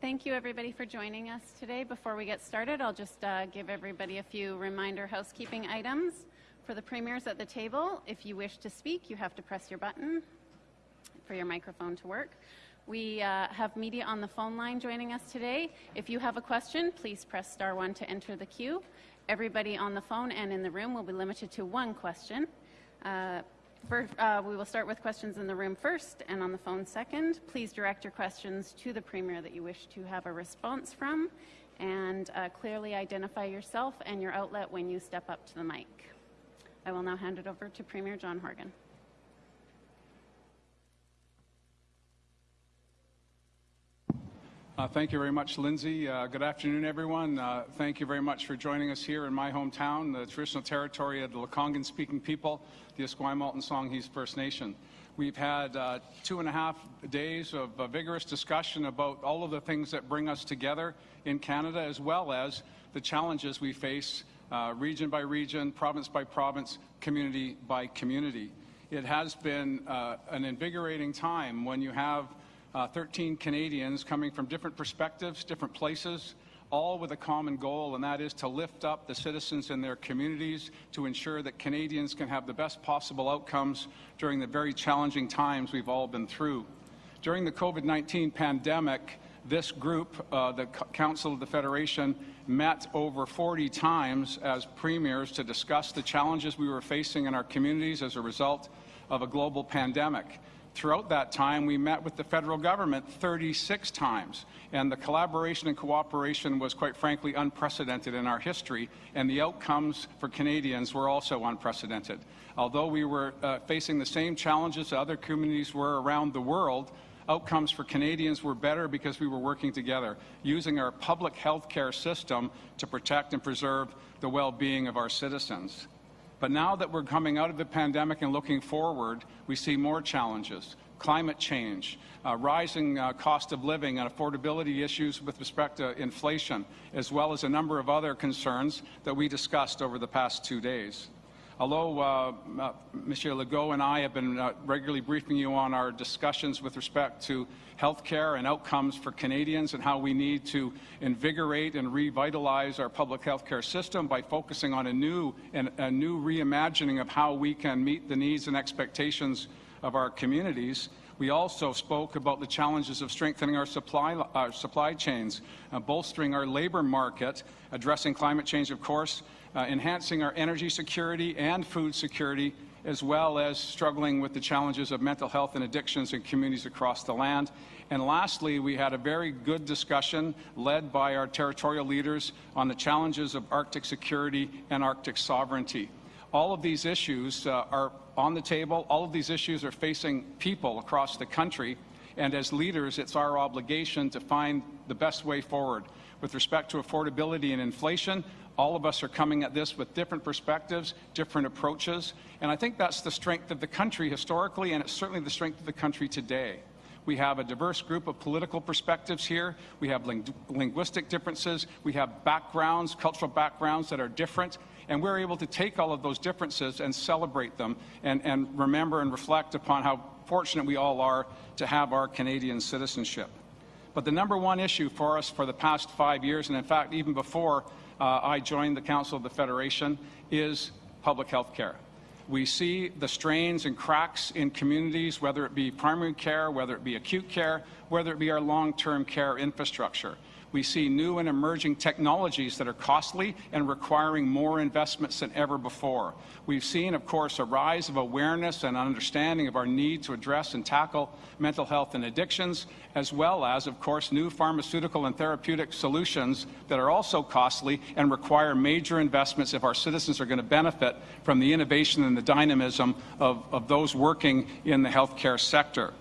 Thank you, everybody, for joining us today. Before we get started, I'll just uh, give everybody a few reminder housekeeping items. For the premiers at the table, if you wish to speak, you have to press your button for your microphone to work. We uh, have media on the phone line joining us today. If you have a question, please press star one to enter the queue. Everybody on the phone and in the room will be limited to one question. Uh, uh, we will start with questions in the room first and on the phone second. Please direct your questions to the Premier that you wish to have a response from and uh, clearly identify yourself and your outlet when you step up to the mic. I will now hand it over to Premier John Horgan. Uh, thank you very much, Lindsay. Uh, good afternoon, everyone. Uh, thank you very much for joining us here in my hometown, the traditional territory of the Lekwungen-speaking people, the Esquimalt and Songhees First Nation. We've had uh, two and a half days of vigorous discussion about all of the things that bring us together in Canada, as well as the challenges we face uh, region by region, province by province, community by community. It has been uh, an invigorating time when you have uh, 13 Canadians coming from different perspectives, different places, all with a common goal, and that is to lift up the citizens in their communities to ensure that Canadians can have the best possible outcomes during the very challenging times we've all been through. During the COVID-19 pandemic, this group, uh, the Council of the Federation, met over 40 times as premiers to discuss the challenges we were facing in our communities as a result of a global pandemic. Throughout that time, we met with the federal government 36 times, and the collaboration and cooperation was, quite frankly, unprecedented in our history, and the outcomes for Canadians were also unprecedented. Although we were uh, facing the same challenges other communities were around the world, outcomes for Canadians were better because we were working together, using our public health care system to protect and preserve the well-being of our citizens. But now that we're coming out of the pandemic and looking forward, we see more challenges. Climate change, uh, rising uh, cost of living and affordability issues with respect to inflation, as well as a number of other concerns that we discussed over the past two days. Although uh, uh, Monsieur Legault and I have been uh, regularly briefing you on our discussions with respect to health care and outcomes for Canadians and how we need to invigorate and revitalize our public health care system by focusing on a new and a new reimagining of how we can meet the needs and expectations of our communities. We also spoke about the challenges of strengthening our supply, our supply chains, uh, bolstering our labour market, addressing climate change, of course, uh, enhancing our energy security and food security, as well as struggling with the challenges of mental health and addictions in communities across the land. And lastly, we had a very good discussion led by our territorial leaders on the challenges of Arctic security and Arctic sovereignty. All of these issues uh, are on the table. All of these issues are facing people across the country. And as leaders, it's our obligation to find the best way forward. With respect to affordability and inflation, all of us are coming at this with different perspectives, different approaches, and I think that's the strength of the country historically, and it's certainly the strength of the country today. We have a diverse group of political perspectives here. We have ling linguistic differences. We have backgrounds, cultural backgrounds that are different. And we're able to take all of those differences and celebrate them and, and remember and reflect upon how fortunate we all are to have our Canadian citizenship. But the number one issue for us for the past five years, and in fact even before uh, I joined the Council of the Federation is public health care. We see the strains and cracks in communities, whether it be primary care, whether it be acute care, whether it be our long-term care infrastructure. We see new and emerging technologies that are costly and requiring more investments than ever before. We've seen, of course, a rise of awareness and understanding of our need to address and tackle mental health and addictions, as well as, of course, new pharmaceutical and therapeutic solutions that are also costly and require major investments if our citizens are going to benefit from the innovation and the dynamism of, of those working in the healthcare sector.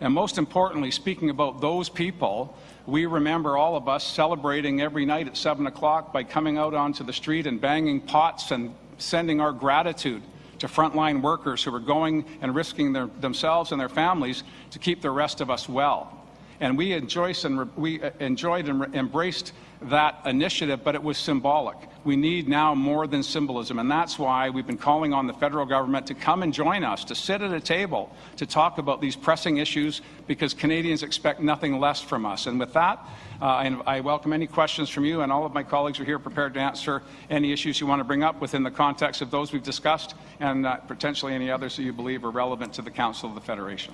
And most importantly, speaking about those people, we remember all of us celebrating every night at 7 o'clock by coming out onto the street and banging pots and sending our gratitude to frontline workers who are going and risking their, themselves and their families to keep the rest of us well. And we, enjoyed and, we uh, enjoyed and embraced that initiative, but it was symbolic. We need now more than symbolism, and that's why we've been calling on the federal government to come and join us, to sit at a table, to talk about these pressing issues, because Canadians expect nothing less from us. And with that, uh, I, I welcome any questions from you, and all of my colleagues are here prepared to answer any issues you want to bring up within the context of those we've discussed, and uh, potentially any others that you believe are relevant to the Council of the Federation.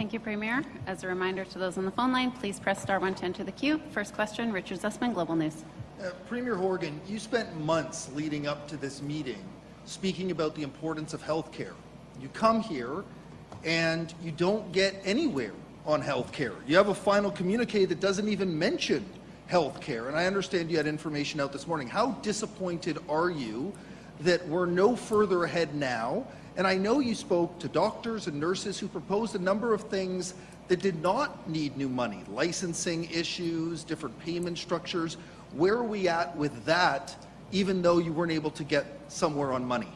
Thank you, Premier. As a reminder to those on the phone line, please press star one to enter the queue. First question, Richard Zussman, Global News. Uh, Premier Horgan, you spent months leading up to this meeting speaking about the importance of health care. You come here and you don't get anywhere on health care. You have a final communique that doesn't even mention health care. And I understand you had information out this morning. How disappointed are you that we're no further ahead now? And I know you spoke to doctors and nurses who proposed a number of things that did not need new money, licensing issues, different payment structures. Where are we at with that, even though you weren't able to get somewhere on money?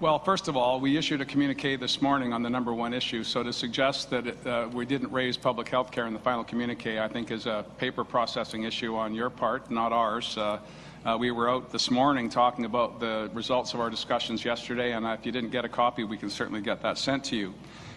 Well, first of all, we issued a communique this morning on the number one issue. So to suggest that uh, we didn't raise public health care in the final communique, I think is a paper processing issue on your part, not ours. Uh, uh, we were out this morning talking about the results of our discussions yesterday, and if you didn't get a copy, we can certainly get that sent to you.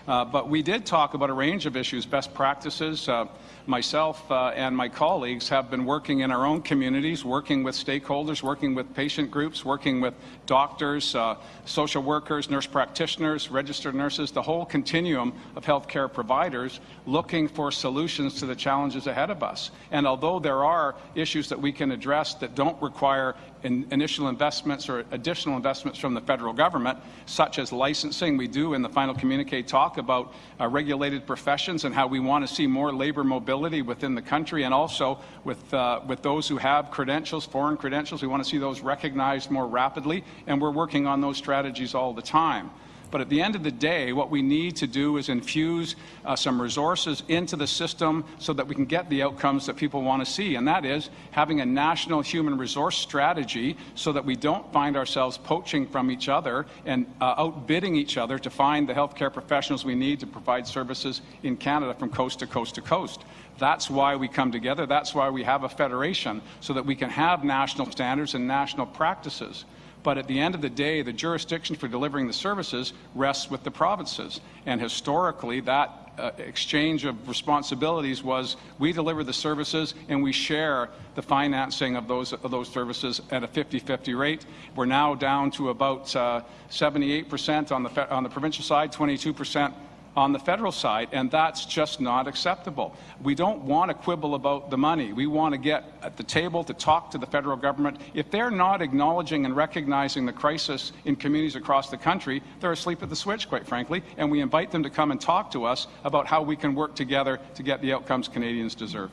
Uh, but we did talk about a range of issues, best practices. Uh, myself uh, and my colleagues have been working in our own communities, working with stakeholders, working with patient groups, working with doctors, uh, social workers, nurse practitioners, registered nurses, the whole continuum of healthcare providers looking for solutions to the challenges ahead of us. And although there are issues that we can address that don't require in initial investments or additional investments from the federal government, such as licensing. We do in the final communique talk about uh, regulated professions and how we want to see more labor mobility within the country and also with, uh, with those who have credentials, foreign credentials. We want to see those recognized more rapidly, and we're working on those strategies all the time. But at the end of the day, what we need to do is infuse uh, some resources into the system so that we can get the outcomes that people want to see. And that is having a national human resource strategy so that we don't find ourselves poaching from each other and uh, outbidding each other to find the healthcare professionals we need to provide services in Canada from coast to coast to coast. That's why we come together. That's why we have a federation, so that we can have national standards and national practices. But at the end of the day, the jurisdiction for delivering the services rests with the provinces. And historically, that uh, exchange of responsibilities was we deliver the services and we share the financing of those, of those services at a 50-50 rate. We're now down to about 78% uh, on the, on the provincial side, 22% on the federal side, and that's just not acceptable. We don't want to quibble about the money. We want to get at the table to talk to the federal government. If they're not acknowledging and recognizing the crisis in communities across the country, they're asleep at the switch, quite frankly, and we invite them to come and talk to us about how we can work together to get the outcomes Canadians deserve.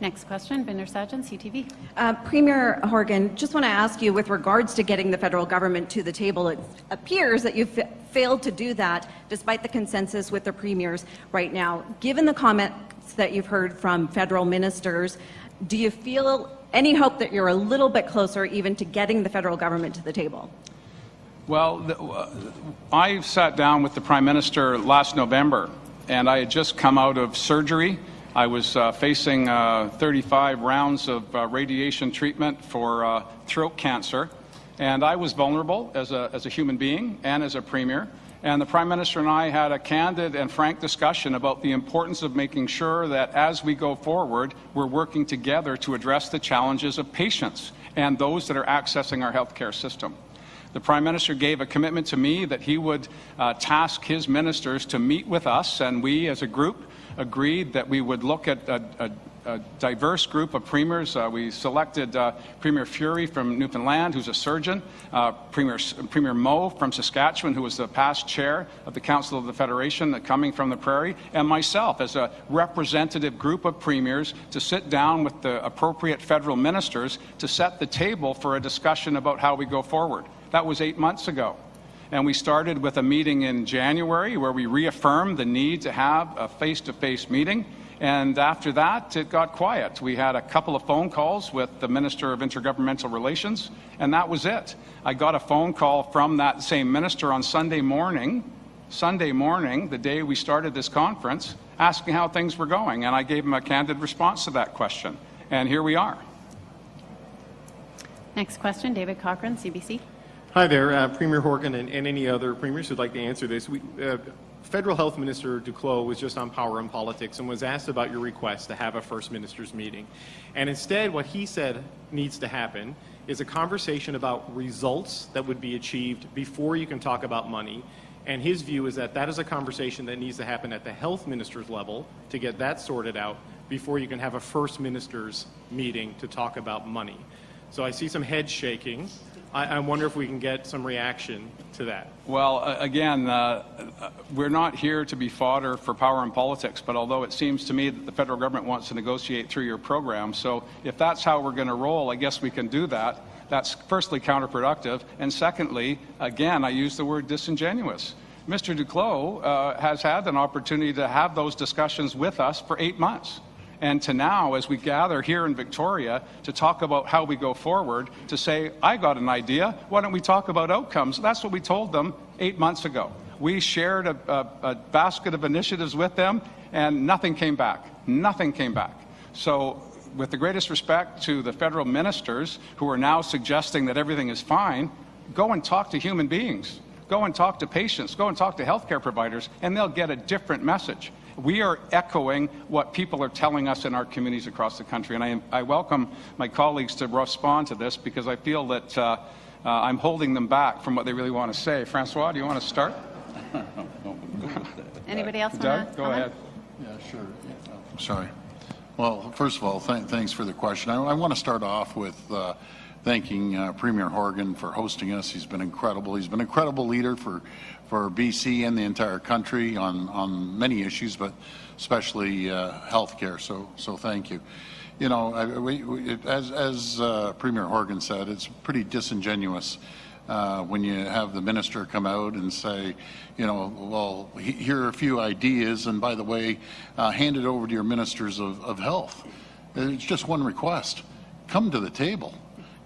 Next question, Bhinder Sajan, CTV. Uh, Premier Horgan, just want to ask you with regards to getting the federal government to the table, it appears that you've failed to do that despite the consensus with the premiers right now. Given the comments that you've heard from federal ministers, do you feel any hope that you're a little bit closer even to getting the federal government to the table? Well, the, uh, I sat down with the Prime Minister last November, and I had just come out of surgery I was uh, facing uh, 35 rounds of uh, radiation treatment for uh, throat cancer, and I was vulnerable as a, as a human being and as a premier. And the Prime Minister and I had a candid and frank discussion about the importance of making sure that as we go forward, we're working together to address the challenges of patients and those that are accessing our healthcare system. The Prime Minister gave a commitment to me that he would uh, task his ministers to meet with us, and we as a group agreed that we would look at a, a, a diverse group of premiers. Uh, we selected uh, Premier Furey from Newfoundland, who's a surgeon, uh, Premier, Premier Moe from Saskatchewan, who was the past chair of the Council of the Federation, uh, coming from the Prairie, and myself as a representative group of premiers to sit down with the appropriate federal ministers to set the table for a discussion about how we go forward. That was eight months ago. And we started with a meeting in January where we reaffirmed the need to have a face-to-face -face meeting. And after that, it got quiet. We had a couple of phone calls with the Minister of Intergovernmental Relations, and that was it. I got a phone call from that same minister on Sunday morning Sunday morning, the day we started this conference, asking how things were going, and I gave him a candid response to that question. And here we are. Next question, David Cochrane, CBC. Hi there, uh, Premier Horgan and, and any other premiers who'd like to answer this. We, uh, Federal Health Minister Duclos was just on Power and Politics and was asked about your request to have a First Minister's meeting. And instead, what he said needs to happen is a conversation about results that would be achieved before you can talk about money. And his view is that that is a conversation that needs to happen at the health minister's level to get that sorted out before you can have a First Minister's meeting to talk about money. So I see some heads shaking. I, I wonder if we can get some reaction to that. Well, uh, again, uh, we're not here to be fodder for power and politics, but although it seems to me that the federal government wants to negotiate through your program, so if that's how we're going to roll, I guess we can do that. That's firstly counterproductive, and secondly, again, I use the word disingenuous. Mr. Duclos uh, has had an opportunity to have those discussions with us for eight months. And to now, as we gather here in Victoria to talk about how we go forward, to say, I got an idea, why don't we talk about outcomes? That's what we told them eight months ago. We shared a, a, a basket of initiatives with them, and nothing came back. Nothing came back. So, with the greatest respect to the federal ministers who are now suggesting that everything is fine, go and talk to human beings. Go and talk to patients. Go and talk to healthcare providers, and they'll get a different message we are echoing what people are telling us in our communities across the country. And I, I welcome my colleagues to respond to this because I feel that uh, uh, I'm holding them back from what they really want to say. Francois, do you want to start? Anybody else want Doug, to go ahead. Yeah, sure. Sorry. Well, first of all, th thanks for the question. I, I want to start off with uh, thanking uh, Premier Horgan for hosting us. He's been incredible. He's been an incredible leader for, for BC and the entire country on, on many issues, but especially uh, healthcare. So, so thank you. You know, I, we, we, as, as uh, Premier Horgan said, it's pretty disingenuous uh, when you have the minister come out and say, you know, well, he, here are a few ideas, and by the way, uh, hand it over to your ministers of, of health. It's just one request. Come to the table.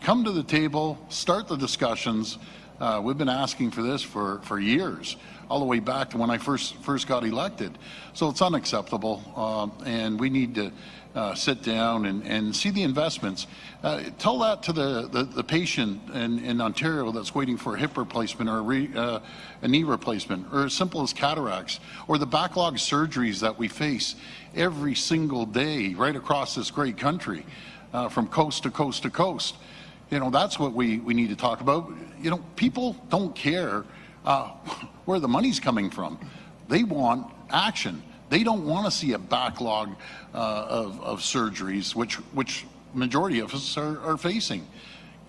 Come to the table, start the discussions. Uh, we've been asking for this for, for years, all the way back to when I first, first got elected. So it's unacceptable, uh, and we need to uh, sit down and, and see the investments. Uh, tell that to the, the, the patient in, in Ontario that's waiting for a hip replacement or a, re, uh, a knee replacement, or as simple as cataracts, or the backlog surgeries that we face every single day right across this great country, uh, from coast to coast to coast. You know, that's what we, we need to talk about. You know, people don't care uh, where the money's coming from. They want action. They don't want to see a backlog uh, of, of surgeries, which, which majority of us are, are facing.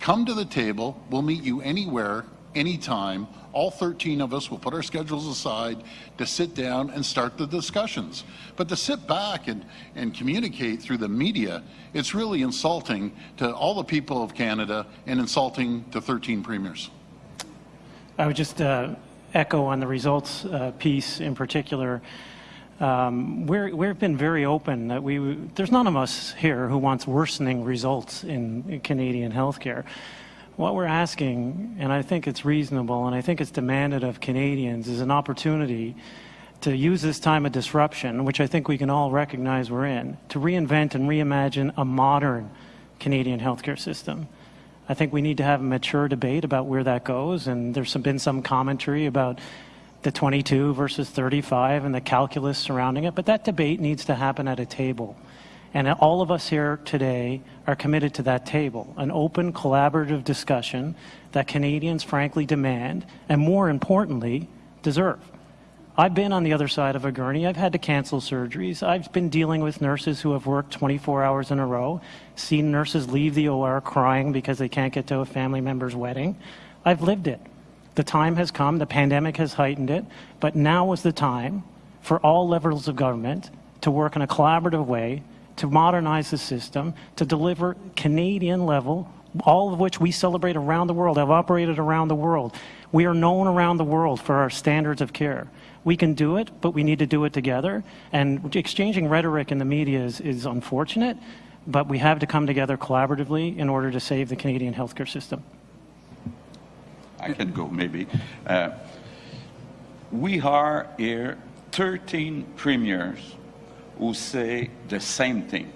Come to the table. We'll meet you anywhere, anytime. All 13 of us will put our schedules aside to sit down and start the discussions. But to sit back and, and communicate through the media, it's really insulting to all the people of Canada and insulting to 13 premiers. I would just uh, echo on the results uh, piece in particular. Um, we're, we've been very open that we, there's none of us here who wants worsening results in, in Canadian healthcare. What we're asking, and I think it's reasonable, and I think it's demanded of Canadians, is an opportunity to use this time of disruption, which I think we can all recognize we're in, to reinvent and reimagine a modern Canadian healthcare system. I think we need to have a mature debate about where that goes, and there's some, been some commentary about the 22 versus 35 and the calculus surrounding it, but that debate needs to happen at a table. And all of us here today are committed to that table, an open, collaborative discussion that Canadians frankly demand, and more importantly, deserve. I've been on the other side of a gurney. I've had to cancel surgeries. I've been dealing with nurses who have worked 24 hours in a row, seen nurses leave the OR crying because they can't get to a family member's wedding. I've lived it. The time has come, the pandemic has heightened it, but now is the time for all levels of government to work in a collaborative way to modernize the system, to deliver Canadian level, all of which we celebrate around the world, have operated around the world. We are known around the world for our standards of care. We can do it, but we need to do it together. And exchanging rhetoric in the media is, is unfortunate, but we have to come together collaboratively in order to save the Canadian healthcare system. I can go maybe. Uh, we are here 13 premiers who say the same thing.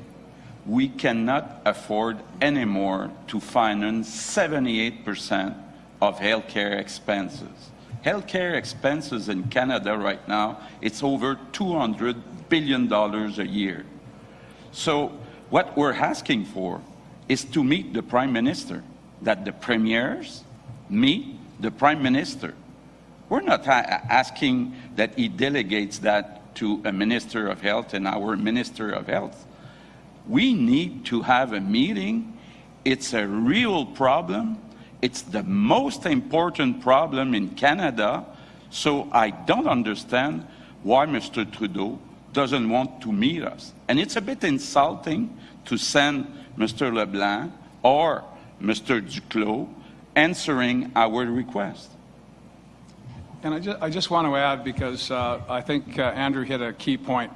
We cannot afford anymore to finance 78% of healthcare expenses. Healthcare expenses in Canada right now, it's over 200 billion dollars a year. So what we're asking for is to meet the Prime Minister, that the premiers meet the Prime Minister. We're not asking that he delegates that to a Minister of Health and our Minister of Health. We need to have a meeting. It's a real problem. It's the most important problem in Canada. So I don't understand why Mr. Trudeau doesn't want to meet us. And it's a bit insulting to send Mr. LeBlanc or Mr. Duclos answering our request. And I just, I just want to add, because uh, I think uh, Andrew hit a key point.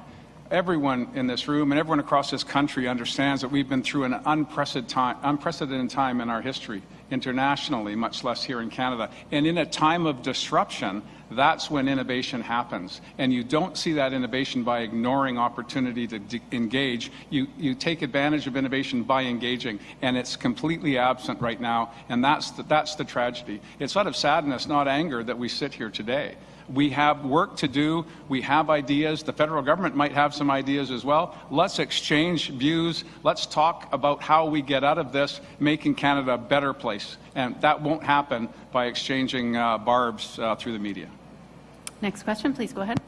Everyone in this room and everyone across this country understands that we've been through an unprecedented time, unprecedented time in our history, internationally, much less here in Canada. And in a time of disruption, that's when innovation happens. And you don't see that innovation by ignoring opportunity to engage. You, you take advantage of innovation by engaging, and it's completely absent right now. And that's the, that's the tragedy. It's out of sadness, not anger, that we sit here today. We have work to do. We have ideas. The federal government might have some ideas as well. Let's exchange views. Let's talk about how we get out of this, making Canada a better place. And that won't happen by exchanging uh, barbs uh, through the media. Next question, please go ahead.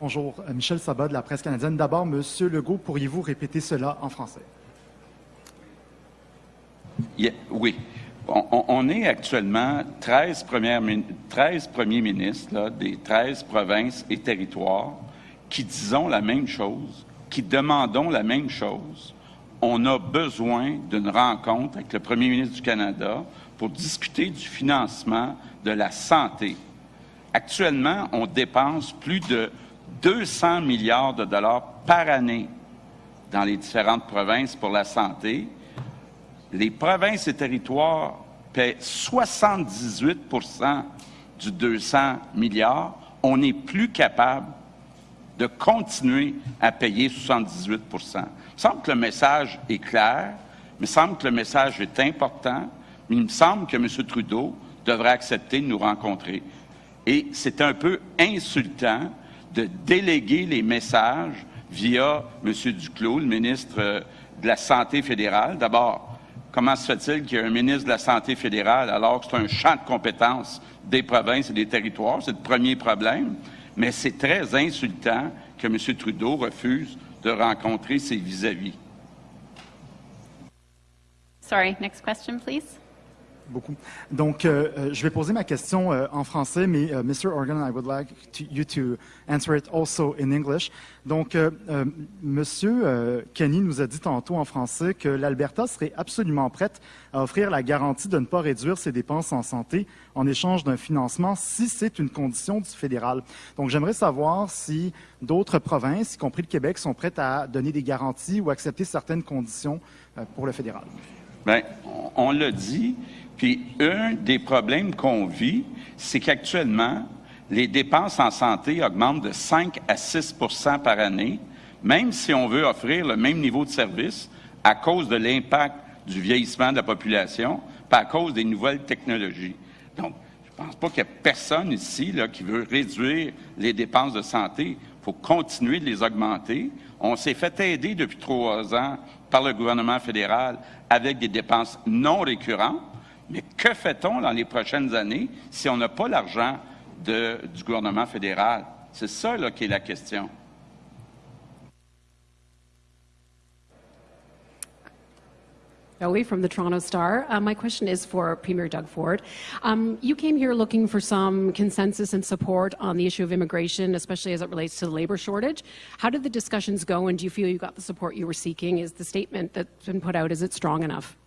Bonjour, euh, Michel Sabat de la presse canadienne. D'abord, Monsieur Legault, pourriez-vous répéter cela en français? Yeah, oui. On, on, est actuellement 13, 13 premiers ministres là, des 13 provinces et territoires qui disons la même chose, qui demandons la même chose. On a besoin d'une rencontre avec le premier ministre du Canada pour discuter du financement de la santé Actuellement, on dépense plus de 200 milliards de dollars par année dans les différentes provinces pour la santé. Les provinces et territoires paient 78% du 200 milliards. On n'est plus capable de continuer à payer 78% Il me semble que le message est clair, il me semble que le message est important, mais il me semble que M. Trudeau devrait accepter de nous rencontrer. Et c'est un peu insultant de déléguer les messages via M. Duclos, le ministre euh, de la Santé fédérale. D'abord, comment se fait-il qu'il y ait un ministre de la Santé fédérale alors que c'est un champ de compétences des provinces et des territoires? C'est le premier problème. Mais c'est très insultant que M. Trudeau refuse de rencontrer ses vis-à-vis. Sorry, next question, please beaucoup. Donc, euh, euh, je vais poser ma question euh, en français, mais euh, Mr. Organ, I would like to, you to answer it also in English. Donc, euh, Monsieur Kenny nous a dit tantôt en français que l'Alberta serait absolument prête à offrir la garantie de ne pas réduire ses dépenses en santé en échange d'un financement si c'est une condition du fédéral. Donc, j'aimerais savoir si d'autres provinces, y compris le Québec, sont prêtes à donner des garanties ou accepter certaines conditions pour le fédéral. Bien, on l'a dit, puis un des problèmes qu'on vit, c'est qu'actuellement, les dépenses en santé augmentent de 5 à 6% par année, même si on veut offrir le même niveau de service à cause de l'impact du vieillissement de la population, pas à cause des nouvelles technologies. Donc, je ne pense pas qu'il y ait personne ici qui veut réduire les dépenses de santé. Il faut continuer de les augmenter. On s'est fait aider depuis trois ans par le gouvernement fédéral avec des dépenses non récurrentes. Mais que fait-on dans les prochaines années si on n'a pas l'argent du gouvernement fédéral? C'est ça là, qui est la question. Joey from the Toronto Star. Uh, my question is for Premier Doug Ford. Um, you came here looking for some consensus and support on the issue of immigration, especially as it relates to the labor shortage. How did the discussions go, and do you feel you got the support you were seeking? Is the statement that's been put out, is it strong enough?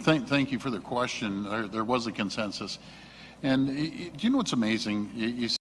Thank, thank you for the question. There, there was a consensus. And do you know what's amazing? You, you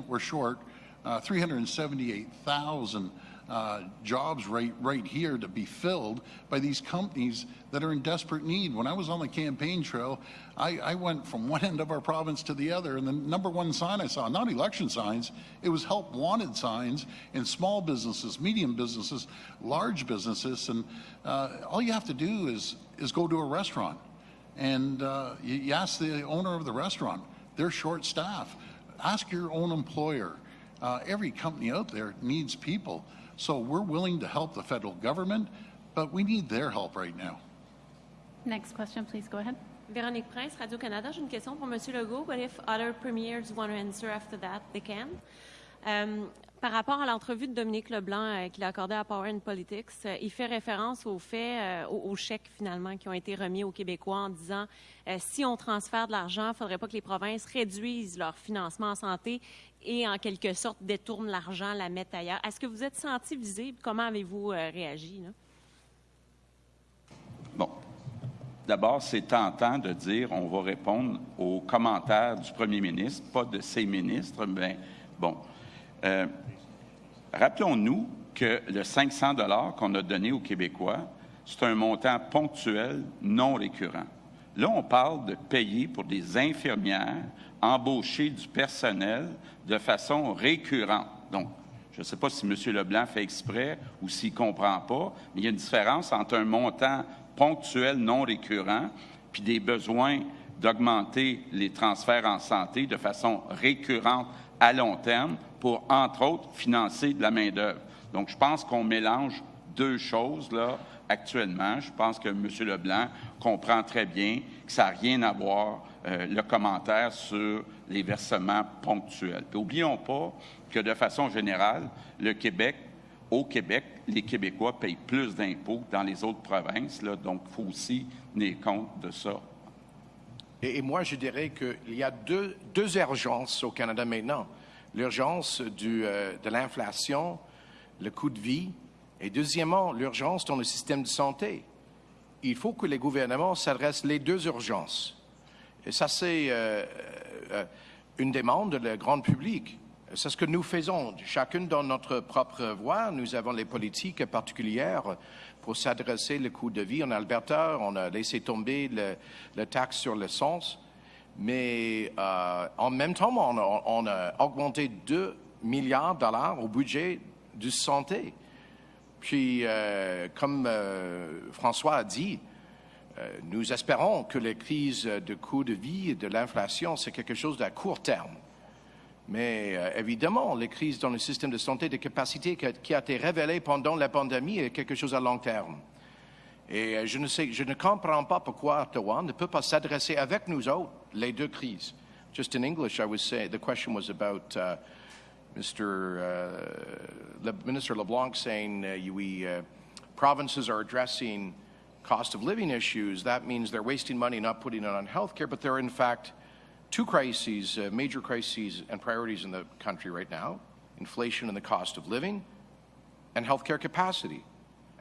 we're short uh, 378,000 uh, jobs right, right here to be filled by these companies that are in desperate need. When I was on the campaign trail, I, I went from one end of our province to the other, and the number one sign I saw, not election signs, it was help wanted signs in small businesses, medium businesses, large businesses, and uh, all you have to do is, is go to a restaurant. And uh, you, you ask the owner of the restaurant, they're short staff. Ask your own employer. Uh, every company out there needs people. So we're willing to help the federal government, but we need their help right now. Next question, please go ahead. Véronique Prince, Radio-Canada. J'ai une question pour M. Legault, but if other premiers want to answer after that, they can. Euh, par rapport à l'entrevue de Dominique Leblanc euh, qu'il a accordée à Power and Politics, euh, il fait référence aux faits, euh, aux, chèques finalement qui ont été remis aux Québécois en disant si on transfère de l'argent, il ne faudrait pas que les provinces réduisent leur financement en santé et en quelque sorte détournent l'argent, la mettent ailleurs. Est-ce que vous êtes senti visible? Comment avez-vous réagi? Bon. D'abord, c'est tentant de dire on va répondre aux commentaires du premier ministre, pas de ses ministres. Mais bon. Rappelons-nous que le 500 dollars qu'on a donné aux Québécois, c'est un montant ponctuel, non récurrent. Là, on parle de payer pour des infirmières, embaucher du personnel de façon récurrente. Donc, je ne sais pas si M. Leblanc fait exprès ou s'il ne comprend pas, mais il y a une différence entre un montant ponctuel non récurrent puis des besoins d'augmenter les transferts en santé de façon récurrente à long terme pour, entre autres, financer de la main-d'œuvre. Donc, je pense qu'on mélange deux choses là actuellement. Je pense que M. Leblanc comprend très bien que ça n'a rien à voir euh, le commentaire sur les versements ponctuels. N'oublions pas que de façon générale, le Québec, au Québec, les Québécois payent plus d'impôts que dans les autres provinces. Là, donc, il faut aussi tenir compte de ça. Et, et moi, je dirais qu'il y a deux, deux urgences au Canada maintenant. L'urgence du, euh, de l'inflation, le coût de vie, et deuxièmement, l'urgence dans le système de santé. Il faut que les gouvernements s'adressent les deux urgences. Et ça, c'est euh, euh, une demande de la grande public. C'est ce que nous faisons. Chacun dans notre propre voie, nous avons les politiques particulières pour s'adresser le coût de vie. En Alberta, on a laissé tomber le taxe sur l'essence. Mais euh, en même temps, on a, augmenté 2 milliards de dollars au budget de santé. Puis, euh, comme euh, François a dit, nous espérons que les crises de coût de vie et de l'inflation, c'est quelque chose à court terme. Mais évidemment, les crises dans le système de santé de capacité qui qui a été révélée pendant la pandémie est quelque chose à long terme. Et euh, je ne, sais, je ne comprends pas pourquoi Ottawa ne peut pas s'adresser avec nous autres les deux crises. Just in English, I was saying the question was about uh, Mr. Uh, Le, Minister LeBlanc saying uh, we uh, provinces are addressing cost of living issues. That means they're wasting money not putting it on health care, but there are in fact two crises, uh, major crises and priorities in the country right now: inflation and the cost of living, and healthcare capacity.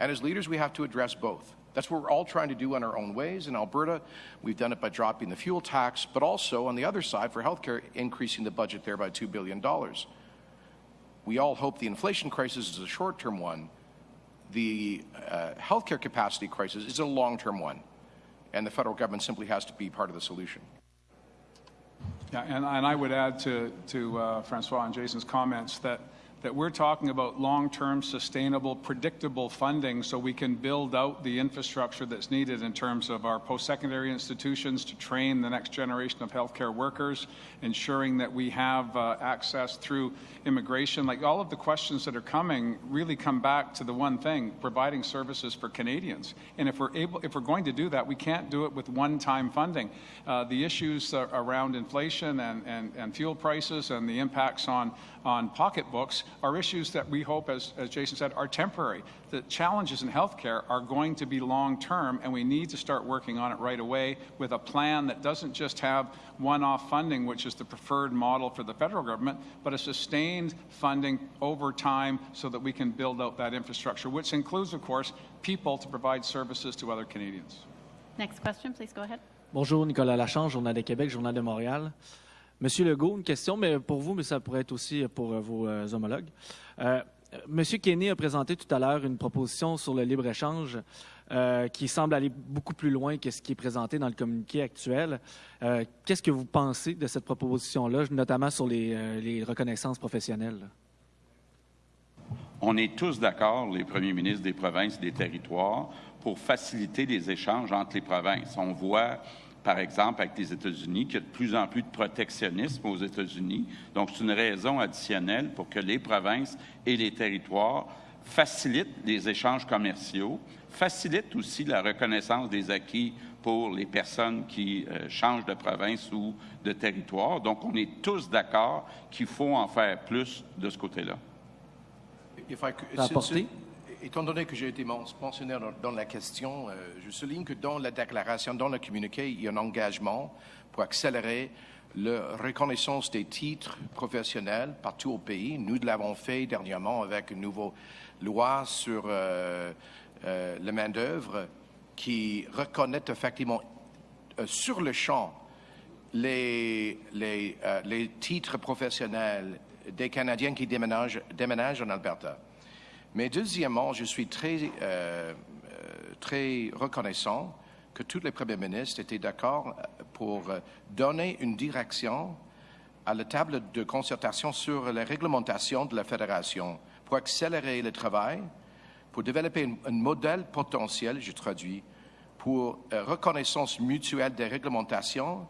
And as leaders, we have to address both. That's what we're all trying to do in our own ways. In Alberta, we've done it by dropping the fuel tax, but also on the other side for healthcare, increasing the budget there by $2 billion. We all hope the inflation crisis is a short term one. The uh, healthcare capacity crisis is a long term one. And the federal government simply has to be part of the solution. Yeah, and, and I would add to, to uh, Francois and Jason's comments that that we're talking about long-term, sustainable, predictable funding so we can build out the infrastructure that's needed in terms of our post-secondary institutions to train the next generation of healthcare workers, ensuring that we have uh, access through immigration. Like all of the questions that are coming really come back to the one thing, providing services for Canadians. And if we're able, if we're going to do that, we can't do it with one-time funding. Uh, the issues uh, around inflation and, and, and fuel prices and the impacts on, on pocketbooks are issues that we hope, as, as Jason said, are temporary. The challenges in healthcare are going to be long term, and we need to start working on it right away with a plan that doesn't just have one off funding, which is the preferred model for the federal government, but a sustained funding over time so that we can build out that infrastructure, which includes, of course, people to provide services to other Canadians. Next question, please go ahead. Bonjour, Nicolas Lachance, Journal de Québec, Journal de Montréal. Monsieur Legault, une question, mais pour vous, mais ça pourrait être aussi pour euh, vos euh, homologues. Euh, Monsieur Kenny a présenté tout à l'heure une proposition sur le libre-échange qui semble aller beaucoup plus loin que ce qui est présenté dans le communiqué actuel. Qu'est-ce que vous pensez de cette proposition-là, notamment sur les, les reconnaissances professionnelles? On est tous d'accord, les premiers ministres des provinces et des territoires, pour faciliter les échanges entre les provinces. On voit, par exemple, avec les États-Unis, qu'il y a de plus en plus de protectionnisme aux États-Unis. Donc, c'est une raison additionnelle pour que les provinces et les territoires facilitent les échanges commerciaux, facilitent aussi la reconnaissance des acquis pour les personnes qui euh, changent de province ou de territoire. Donc, on est tous d'accord qu'il faut en faire plus de ce côté-là. If I could- Étant donné que j'ai été men- mentionné dans, la question, euh, je souligne que dans la déclaration, dans le communiqué, il y a un engagement pour accélérer la reconnaissance des titres professionnels partout au pays. Nous l'avons fait dernièrement avec une nouvelle loi sur euh, euh, la main-d'œuvre qui reconnaît effectivement euh, sur le champ les, titres professionnels des Canadiens qui déménagent en Alberta. Mais deuxièmement, je suis très, euh, euh, très reconnaissant que tous les premiers ministres étaient d'accord euh, pour donner une direction à la table de concertation sur la réglementation de la fédération pour accélérer le travail, pour développer un, modèle potentiel, je traduis, pour reconnaissance mutuelle des réglementations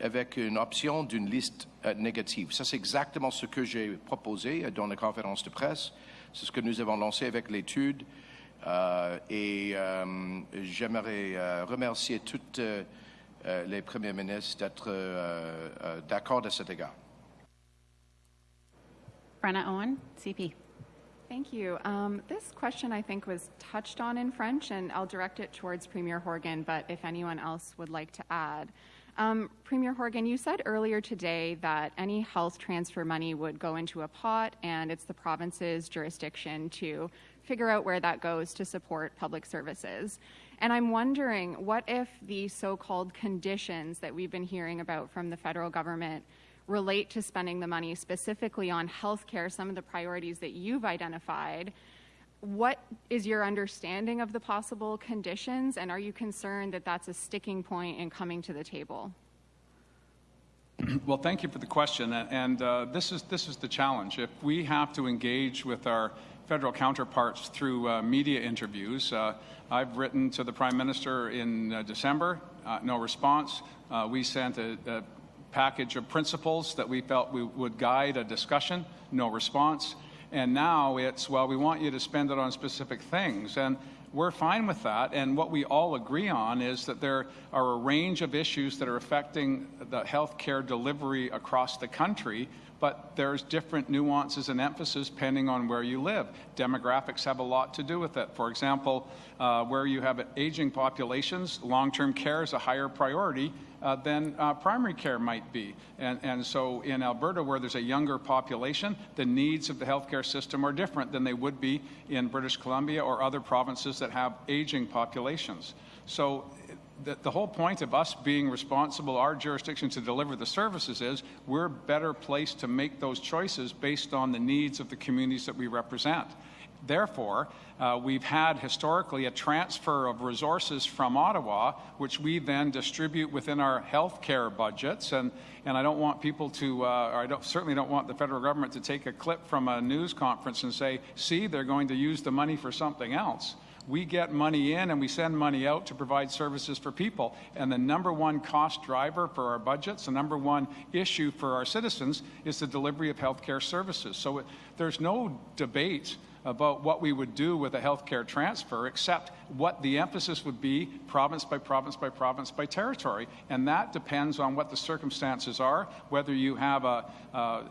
avec une option d'une liste négative. Ça, c'est exactement ce que j'ai proposé dans la conférence de presse. C'est ce que nous avons lancé avec l'étude. Euh, et euh, j'aimerais euh, remercier toutes les premiers ministres d'être euh, euh, d'accord à cet égard. Brenna Owen, CP. Thank you. Um, this question, I think, was touched on in French, and I'll direct it towards Premier Horgan, but if anyone else would like to add. Um, Premier Horgan, you said earlier today that any health transfer money would go into a pot, and it's the province's jurisdiction to figure out where that goes to support public services. And I'm wondering, what if the so called conditions that we've been hearing about from the federal government relate to spending the money specifically on healthcare, some of the priorities that you've identified. What is your understanding of the possible conditions, and are you concerned that that's a sticking point in coming to the table? Well, thank you for the question, and, uh, this is this is the challenge. If we have to engage with our federal counterparts through uh, media interviews, uh, I've written to the Prime Minister in uh, December, uh, no response. Uh, we sent a, a package of principles that we felt we would guide a discussion, no response. And now it's, well, we want you to spend it on specific things. And we're fine with that. And what we all agree on is that there are a range of issues that are affecting the healthcare delivery across the country, but there's different nuances and emphasis depending on where you live. Demographics have a lot to do with it. For example, uh, where you have aging populations, long-term care is a higher priority uh, than uh, primary care might be. And, and so in Alberta, where there's a younger population, the needs of the healthcare system are different than they would be in British Columbia or other provinces that have aging populations. So the, the whole point of us being responsible, our jurisdiction to deliver the services is we're better placed to make those choices based on the needs of the communities that we represent. Therefore, uh, we've had historically a transfer of resources from Ottawa, which we then distribute within our health care budgets. And, and I don't want people to, uh, I don't, certainly don't want the federal government to take a clip from a news conference and say, see, they're going to use the money for something else. We get money in and we send money out to provide services for people. And the number one cost driver for our budgets, the number one issue for our citizens, is the delivery of healthcare services. So it, there's no debate about what we would do with a healthcare transfer, except what the emphasis would be province by province by province by territory. And that depends on what the circumstances are, whether you have a, a,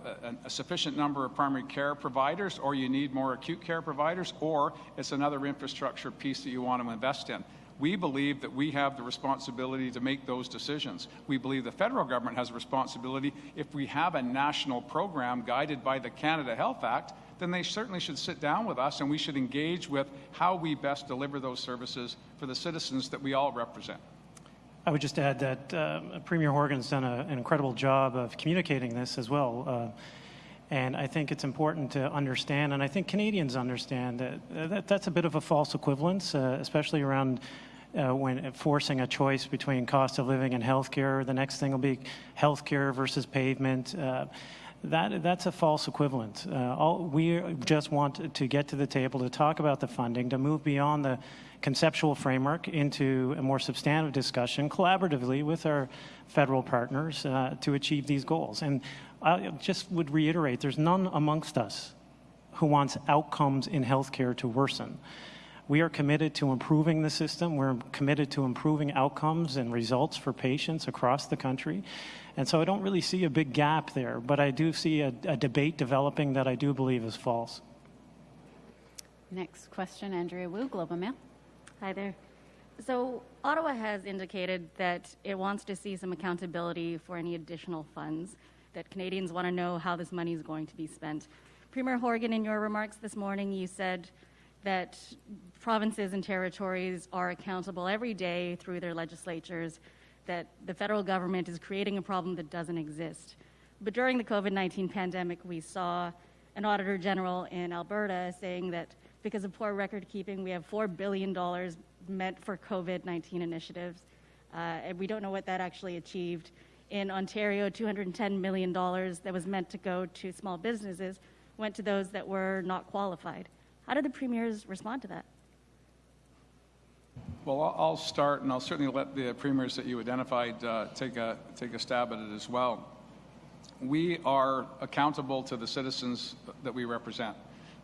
a, sufficient number of primary care providers or you need more acute care providers, or it's another infrastructure piece that you want to invest in. We believe that we have the responsibility to make those decisions. We believe the federal government has a responsibility if we have a national program guided by the Canada Health Act then they certainly should sit down with us and we should engage with how we best deliver those services for the citizens that we all represent. I would just add that uh, Premier Horgan's done a, an incredible job of communicating this as well. Uh, and I think it's important to understand, and I think Canadians understand that, uh, that that's a bit of a false equivalence, uh, especially around uh, when forcing a choice between cost of living and healthcare. The next thing will be healthcare versus pavement. Uh, that, that's a false equivalent. Uh, all, we just want to get to the table to talk about the funding, to move beyond the conceptual framework into a more substantive discussion collaboratively with our federal partners uh, to achieve these goals. And I just would reiterate there's none amongst us who wants outcomes in healthcare to worsen. We are committed to improving the system. We're committed to improving outcomes and results for patients across the country. And so I don't really see a big gap there, but I do see a, a debate developing that I do believe is false. Next question, Andrea Woo, Global Mail. Hi there. So, Ottawa has indicated that it wants to see some accountability for any additional funds, that Canadians want to know how this money is going to be spent. Premier Horgan, in your remarks this morning, you said that provinces and territories are accountable every day through their legislatures, that the federal government is creating a problem that doesn't exist. But during the COVID 19 pandemic, we saw an Auditor General in Alberta saying that because of poor record keeping. We have $4 billion meant for COVID 19 initiatives, uh, and we don't know what that actually achieved. In Ontario, $210 million that was meant to go to small businesses went to those that were not qualified. How did the premiers respond to that? Well, I'll start, and I'll certainly let the premiers that you identified uh, take, a, take a stab at it as well. We are accountable to the citizens that we represent.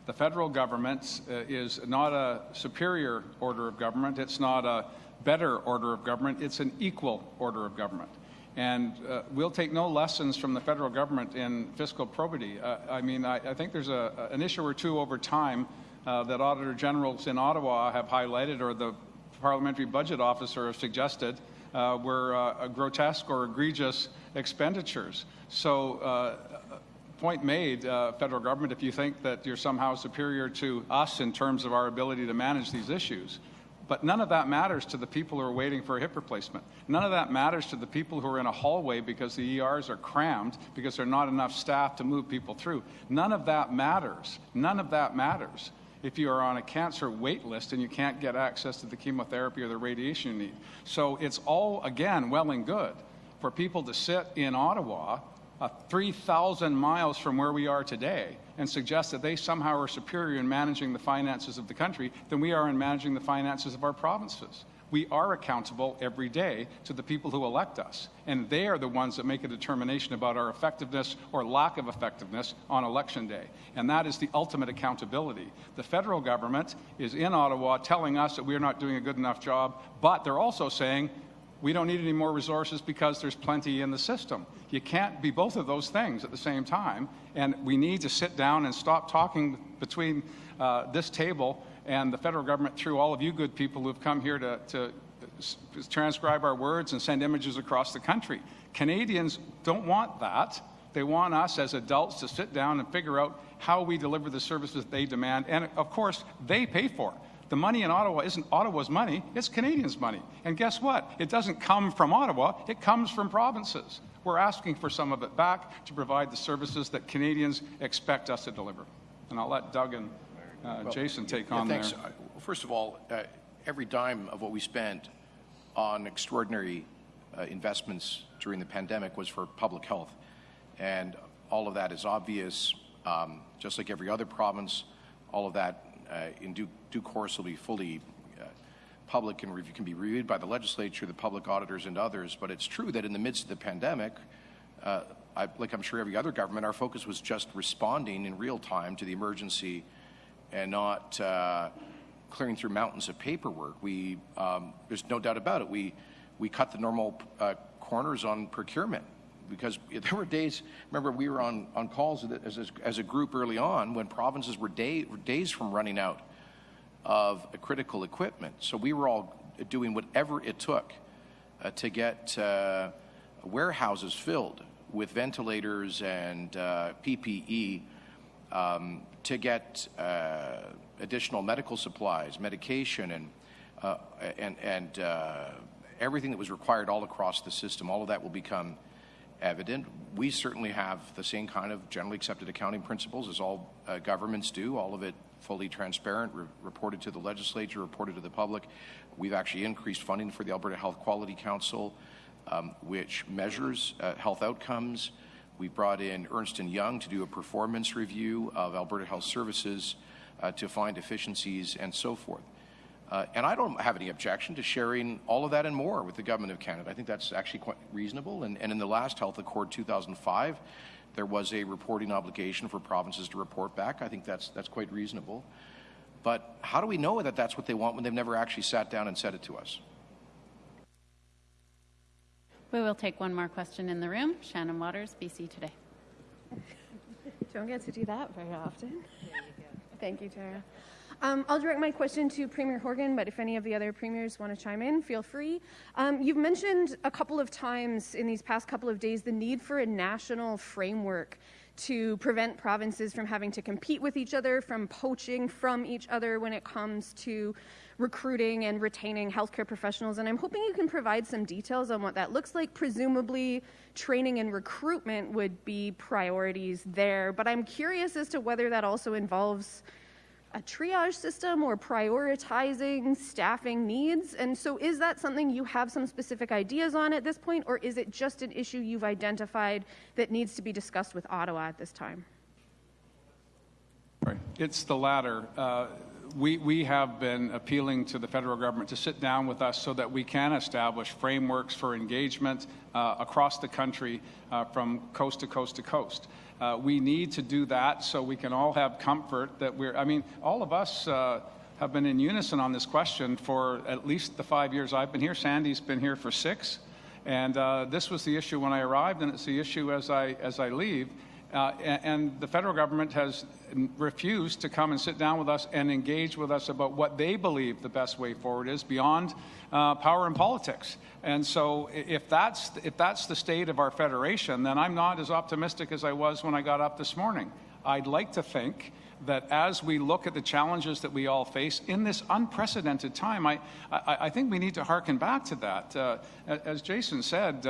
The federal government uh, is not a superior order of government. It's not a better order of government. It's an equal order of government. And uh, we'll take no lessons from the federal government in fiscal probity. Uh, I mean, I, I think there's a, an issue or two over time uh, that auditor generals in Ottawa have highlighted, or the parliamentary budget officer has suggested, uh, were uh, grotesque or egregious expenditures. So uh, point made, uh, federal government, if you think that you're somehow superior to us in terms of our ability to manage these issues. But none of that matters to the people who are waiting for a hip replacement. None of that matters to the people who are in a hallway because the ERs are crammed because there are not enough staff to move people through. None of that matters. None of that matters if you are on a cancer wait list and you can't get access to the chemotherapy or the radiation you need. So it's all, again, well and good for people to sit in Ottawa uh, 3,000 miles from where we are today and suggest that they somehow are superior in managing the finances of the country than we are in managing the finances of our provinces. We are accountable every day to the people who elect us, and they are the ones that make a determination about our effectiveness or lack of effectiveness on election day. And that is the ultimate accountability. The federal government is in Ottawa telling us that we are not doing a good enough job, but they're also saying we don't need any more resources because there's plenty in the system. You can't be both of those things at the same time, and we need to sit down and stop talking between uh, this table and the federal government through all of you good people who've come here to, to transcribe our words and send images across the country. Canadians don't want that. They want us as adults to sit down and figure out how we deliver the services they demand, and of course, they pay for it. The money in Ottawa isn't Ottawa's money, it's Canadians' money. And guess what? It doesn't come from Ottawa, it comes from provinces. We're asking for some of it back to provide the services that Canadians expect us to deliver. And I'll let Doug and uh, well, Jason take yeah, on thanks. there. First of all, uh, every dime of what we spent on extraordinary uh, investments during the pandemic was for public health. And all of that is obvious, um, just like every other province, all of that uh, in due, due, course will be fully uh, public and review, can be reviewed by the legislature, the public auditors, and others. But it's true that in the midst of the pandemic, uh, I, like I'm sure every other government, our focus was just responding in real time to the emergency and not uh, clearing through mountains of paperwork. We, um, there's no doubt about it. We, we cut the normal uh, corners on procurement because there were days, remember we were on, on calls as, as, as a group early on when provinces were, day, days from running out of critical equipment. So we were all doing whatever it took uh, to get uh, warehouses filled with ventilators and uh, PPE um, to get uh, additional medical supplies, medication, and, uh, and, and uh, everything that was required all across the system, all of that will become evident. We certainly have the same kind of generally accepted accounting principles as all uh, governments do, all of it fully transparent, re- reported to the legislature, reported to the public. We've actually increased funding for the Alberta Health Quality Council, um, which measures uh, health outcomes. We brought in Ernst & Young to do a performance review of Alberta Health Services uh, to find efficiencies and so forth. Uh, and I don't have any objection to sharing all of that and more with the Government of Canada. I think that's actually quite reasonable. And, and in the last Health Accord 2005, there was a reporting obligation for provinces to report back. I think that's, that's quite reasonable. But how do we know that that's what they want when they've never actually sat down and said it to us? We will take one more question in the room. Shannon Waters, BC Today. Don't get to do that very often. Thank you, Tara. Um, I'll direct my question to Premier Horgan, but if any of the other premiers want to chime in, feel free. Um, you've mentioned a couple of times in these past couple of days the need for a national framework to prevent provinces from having to compete with each other, from poaching from each other when it comes to recruiting and retaining healthcare professionals. And I'm hoping you can provide some details on what that looks like. Presumably, training and recruitment would be priorities there, but I'm curious as to whether that also involves a triage system or prioritizing staffing needs? And so, is that something you have some specific ideas on at this point, or is it just an issue you've identified that needs to be discussed with Ottawa at this time? Right. It's the latter. Uh, we, we have been appealing to the federal government to sit down with us so that we can establish frameworks for engagement uh, across the country uh, from coast to coast to coast. Uh, we need to do that so we can all have comfort that we're, I mean, all of us uh, have been in unison on this question for at least the five years I've been here. Sandy's been here for six. And uh, this was the issue when I arrived, and it's the issue as I, as I leave. Uh, and, the federal government has refused to come and sit down with us and engage with us about what they believe the best way forward is beyond uh, power and politics. And so, if that's if that's the state of our federation, then I'm not as optimistic as I was when I got up this morning. I'd like to think that as we look at the challenges that we all face in this unprecedented time, I, I, I think we need to harken back to that. Uh, as Jason said,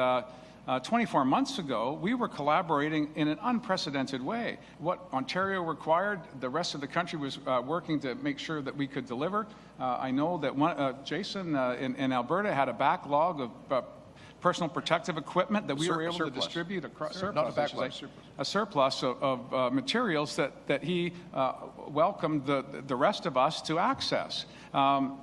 uh, uh, 24 months ago, we were collaborating in an unprecedented way. What Ontario required, the rest of the country was uh, working to make sure that we could deliver. Uh, I know that one, uh, Jason uh, in, in, Alberta had a backlog of uh, personal protective equipment that we Sur- were able surplus. to distribute across surplus, Not a backlog, surplus. a surplus of, of materials that, that he welcomed the, the rest of us to access. Um,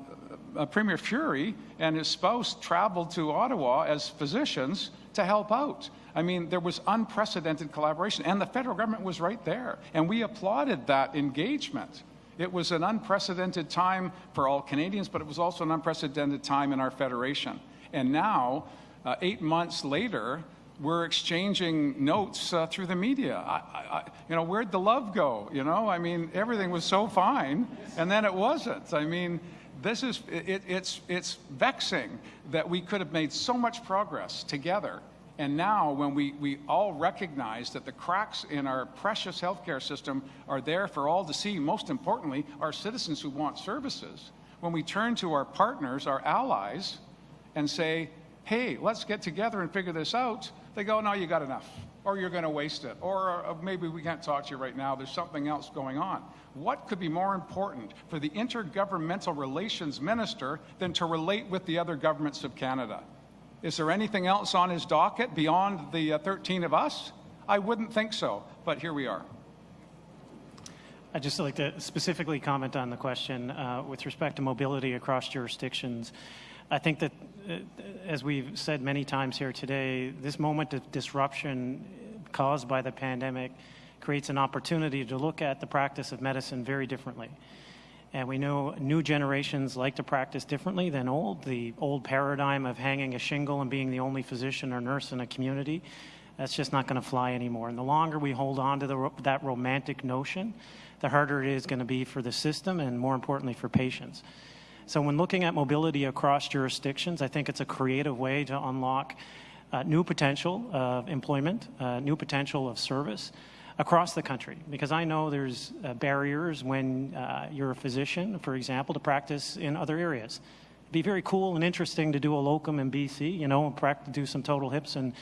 Premier Furey and his spouse traveled to Ottawa as physicians to help out. I mean, there was unprecedented collaboration, and the federal government was right there, and we applauded that engagement. It was an unprecedented time for all Canadians, but it was also an unprecedented time in our federation. And now, uh, eight months later, we're exchanging notes uh, through the media. I, I, you know, where'd the love go? You know, I mean, everything was so fine, and then it wasn't. I mean, this is, it, it's, it's vexing that we could have made so much progress together. And now, when we, we all recognize that the cracks in our precious healthcare system are there for all to see, most importantly, our citizens who want services, when we turn to our partners, our allies, and say, hey, let's get together and figure this out, they go, no, you got enough, or you're going to waste it, or uh, maybe we can't talk to you right now, there's something else going on. What could be more important for the Intergovernmental Relations Minister than to relate with the other governments of Canada? Is there anything else on his docket beyond the uh, 13 of us? I wouldn't think so, but here we are. I'd just like to specifically comment on the question uh, with respect to mobility across jurisdictions. I think that, uh, as we've said many times here today, this moment of disruption caused by the pandemic creates an opportunity to look at the practice of medicine very differently. And we know new generations like to practice differently than old. The old paradigm of hanging a shingle and being the only physician or nurse in a community, that's just not going to fly anymore. And the longer we hold on to the, that romantic notion, the harder it is going to be for the system and more importantly for patients. So when looking at mobility across jurisdictions, I think it's a creative way to unlock uh, new potential of employment, uh, new potential of service, across the country because I know there's uh, barriers when uh, you're a physician, for example, to practice in other areas. It'd be very cool and interesting to do a locum in BC, you know, and prac- do some total hips in,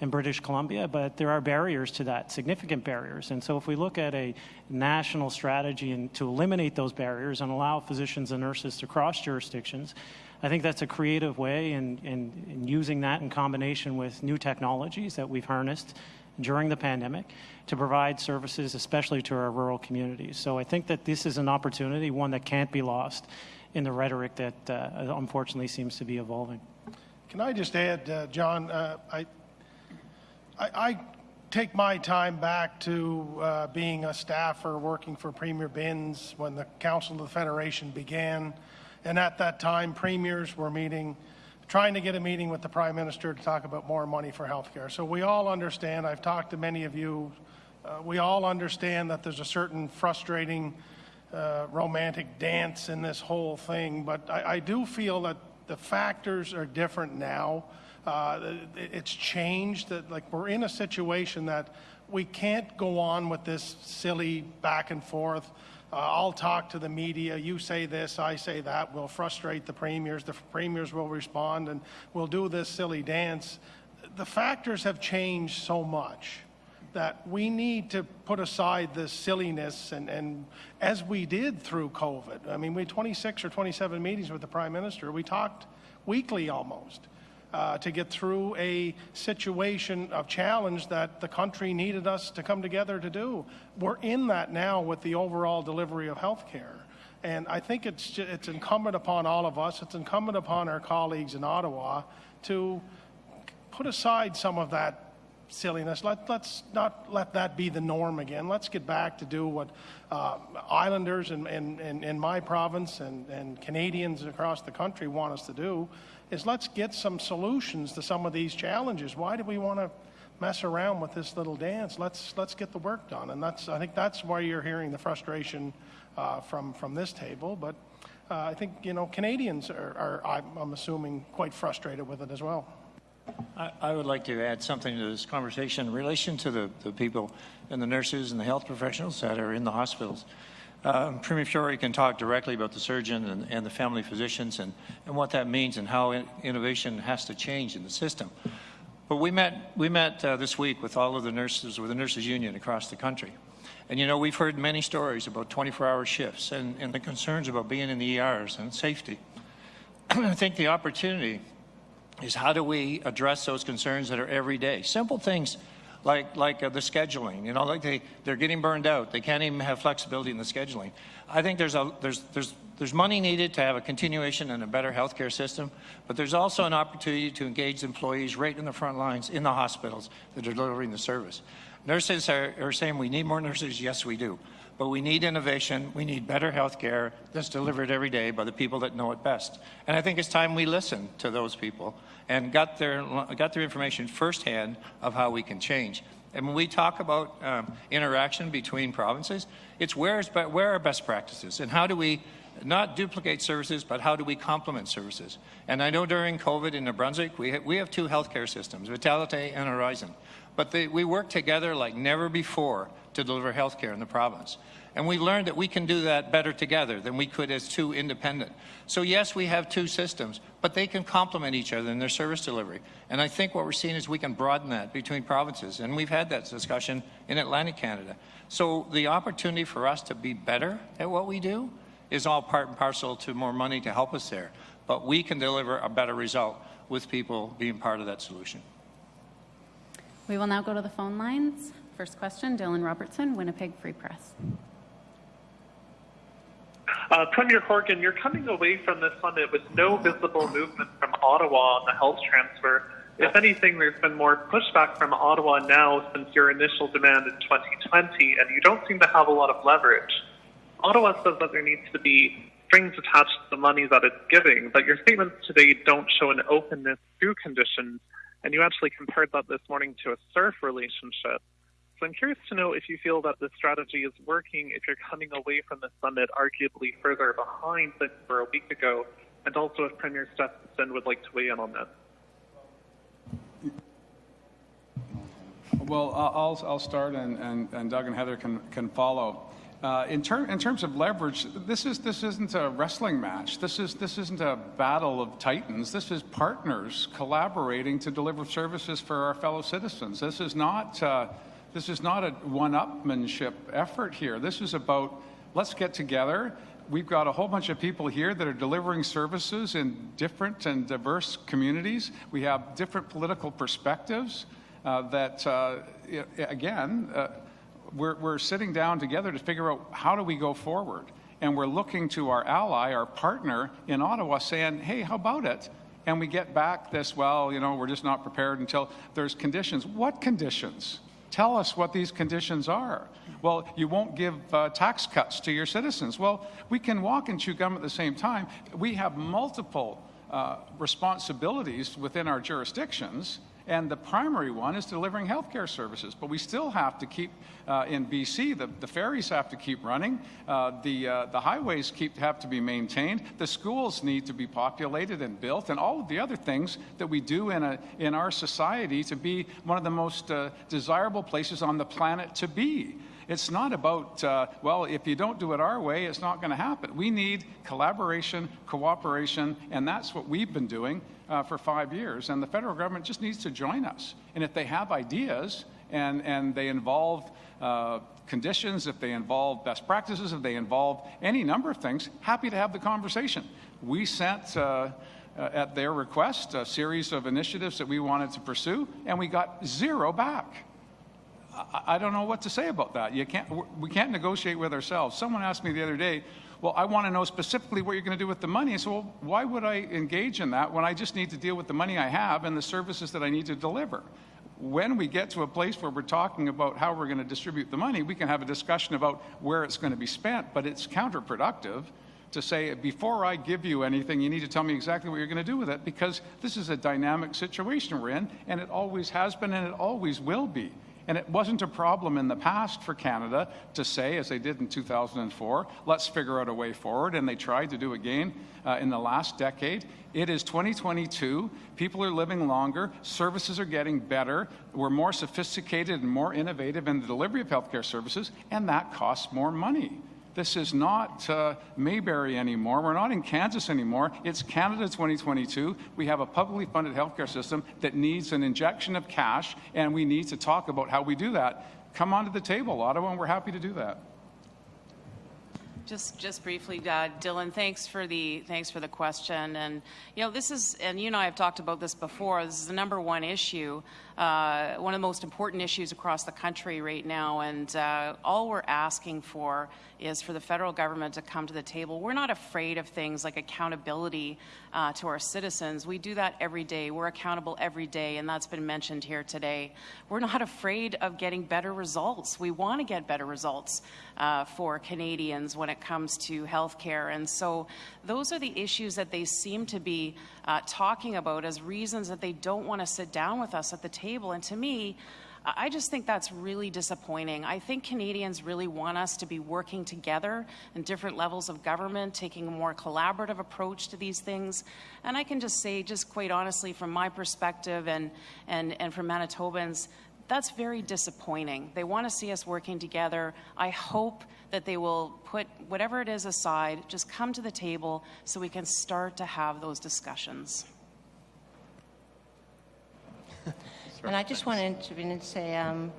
in British Columbia, but there are barriers to that, significant barriers. And so if we look at a national strategy and to eliminate those barriers and allow physicians and nurses to cross jurisdictions, I think that's a creative way in, in, in using that in combination with new technologies that we've harnessed during the pandemic to provide services, especially to our rural communities. So I think that this is an opportunity, one that can't be lost in the rhetoric that uh, unfortunately seems to be evolving. Can I just add, uh, John, uh, I, I, I take my time back to uh, being a staffer working for Premier Binns when the Council of the Federation began. And at that time, premiers were meeting, trying to get a meeting with the Prime Minister to talk about more money for healthcare. So we all understand, I've talked to many of you, uh, we all understand that there's a certain frustrating uh, romantic dance in this whole thing, but I, I do feel that the factors are different now. Uh, it- it's changed. That like we're in a situation that we can't go on with this silly back and forth. Uh, I'll talk to the media. You say this, I say that. We'll frustrate the premiers. The premiers will respond, and we'll do this silly dance. The factors have changed so much that we need to put aside this silliness and, and as we did through COVID. I mean, we had 26 or 27 meetings with the Prime Minister. We talked weekly almost uh, to get through a situation of challenge that the country needed us to come together to do. We're in that now with the overall delivery of health care. And I think it's, it's incumbent upon all of us, it's incumbent upon our colleagues in Ottawa to put aside some of that silliness. Let, let's not let that be the norm again. Let's get back to do what uh, islanders in, in, in, in my province and, and Canadians across the country want us to do, is let's get some solutions to some of these challenges. Why do we want to mess around with this little dance? Let's, let's get the work done. And that's, I think that's why you're hearing the frustration uh, from, from this table. But uh, I think, you know, Canadians are, are I'm, assuming, quite frustrated with it as well. I, I would like to add something to this conversation in relation to the, the people and the nurses and the health professionals that are in the hospitals. Um, Premier Furey can talk directly about the surgeon and, and the family physicians and, and what that means and how in, innovation has to change in the system. But we met, we met uh, this week with all of the nurses, with the nurses union across the country. And you know, we've heard many stories about 24-hour shifts and, and the concerns about being in the ERs and safety. I think the opportunity is how do we address those concerns that are every day? Simple things like, like uh, the scheduling, you know, like they, they're getting burned out. They can't even have flexibility in the scheduling. I think there's, a, there's, there's, there's money needed to have a continuation and a better healthcare system, but there's also an opportunity to engage employees right in the front lines in the hospitals that are delivering the service. Nurses are, are saying we need more nurses. Yes, we do. But we need innovation. We need better health care that's delivered every day by the people that know it best. And I think it's time we listen to those people and got their, got their information firsthand of how we can change. And when we talk about um, interaction between provinces, it's where's, where are best practices and how do we not duplicate services, but how do we complement services? And I know during COVID in New Brunswick, we, ha- we have two healthcare systems, Vitality and Horizon. But they, we work together like never before to deliver health care in the province. And we learned that we can do that better together than we could as two independent. So yes, we have two systems, but they can complement each other in their service delivery. And I think what we're seeing is we can broaden that between provinces. And we've had that discussion in Atlantic Canada. So the opportunity for us to be better at what we do is all part and parcel to more money to help us there. But we can deliver a better result with people being part of that solution. We will now go to the phone lines. First question, Dylan Robertson, Winnipeg Free Press. Uh, Premier Horgan, you're coming away from this summit with no visible movement from Ottawa on the health transfer. If anything, there's been more pushback from Ottawa now since your initial demand in 2020, and you don't seem to have a lot of leverage. Ottawa says that there needs to be strings attached to the money that it's giving, but your statements today don't show an openness to conditions, and you actually compared that this morning to a serf relationship. So I'm curious to know if you feel that this strategy is working, if you're coming away from the summit arguably further behind than you were a week ago, and also if Premier Stefanson would like to weigh in on that. Well, I'll, I'll start, and, and, and Doug and Heather can, can follow. Uh, in, ter- in terms of leverage, this, is, this isn't a wrestling match. This, is, this isn't a battle of titans. This is partners collaborating to deliver services for our fellow citizens. This is not, uh, this is not a one-upmanship effort here. This is about let's get together. We've got a whole bunch of people here that are delivering services in different and diverse communities. We have different political perspectives uh, that, uh, again, uh, we're, we're sitting down together to figure out how do we go forward. And we're looking to our ally, our partner in Ottawa, saying, hey, how about it? And we get back this, well, you know, we're just not prepared until there's conditions. What conditions? Tell us what these conditions are. Well, you won't give uh, tax cuts to your citizens. Well, we can walk and chew gum at the same time. We have multiple uh, responsibilities within our jurisdictions and the primary one is delivering healthcare services. But we still have to keep, uh, in BC, the, the ferries have to keep running, uh, the, uh, the highways keep, have to be maintained, the schools need to be populated and built, and all of the other things that we do in, a, in our society to be one of the most uh, desirable places on the planet to be. It's not about, uh, well, if you don't do it our way, it's not going to happen. We need collaboration, cooperation, and that's what we've been doing uh, for five years. And the federal government just needs to join us. And if they have ideas and, and they involve uh, conditions, if they involve best practices, if they involve any number of things, happy to have the conversation. We sent, uh, uh, at their request, a series of initiatives that we wanted to pursue, and we got zero back. I, don't know what to say about that. You can't, we can't negotiate with ourselves. Someone asked me the other day, well, I want to know specifically what you're going to do with the money. I said, well, why would I engage in that when I just need to deal with the money I have and the services that I need to deliver? When we get to a place where we're talking about how we're going to distribute the money, we can have a discussion about where it's going to be spent, but it's counterproductive to say, before I give you anything, you need to tell me exactly what you're going to do with it because this is a dynamic situation we're in, and it always has been and it always will be. And it wasn't a problem in the past for Canada to say, as they did in 2004, let's figure out a way forward. And they tried to do again uh, in the last decade. It is 2022. People are living longer. Services are getting better. We're more sophisticated and more innovative in the delivery of healthcare services, and that costs more money. This is not uh, Mayberry anymore. We're not in Kansas anymore. It's Canada 2022. We have a publicly funded healthcare system that needs an injection of cash, and we need to talk about how we do that. Come onto the table, Ottawa, and we're happy to do that. Just, just briefly, uh, Dylan, thanks for the thanks for the question. And you know, this is, and you and I have talked about this before. This is the number one issue, uh, one of the most important issues across the country right now. And uh, all we're asking for is for the federal government to come to the table. We're not afraid of things like accountability uh, to our citizens. We do that every day. We're accountable every day, and that's been mentioned here today. We're not afraid of getting better results. We want to get better results uh, for Canadians when it comes to health care. And so those are the issues that they seem to be uh, talking about as reasons that they don't want to sit down with us at the table. And to me, I just think that's really disappointing. I think Canadians really want us to be working together in different levels of government, taking a more collaborative approach to these things. And I can just say, just quite honestly, from my perspective and, and, and from Manitobans, that's very disappointing. They want to see us working together. I hope that they will put whatever it is aside, just come to the table so we can start to have those discussions. And I just want to intervene and say, um,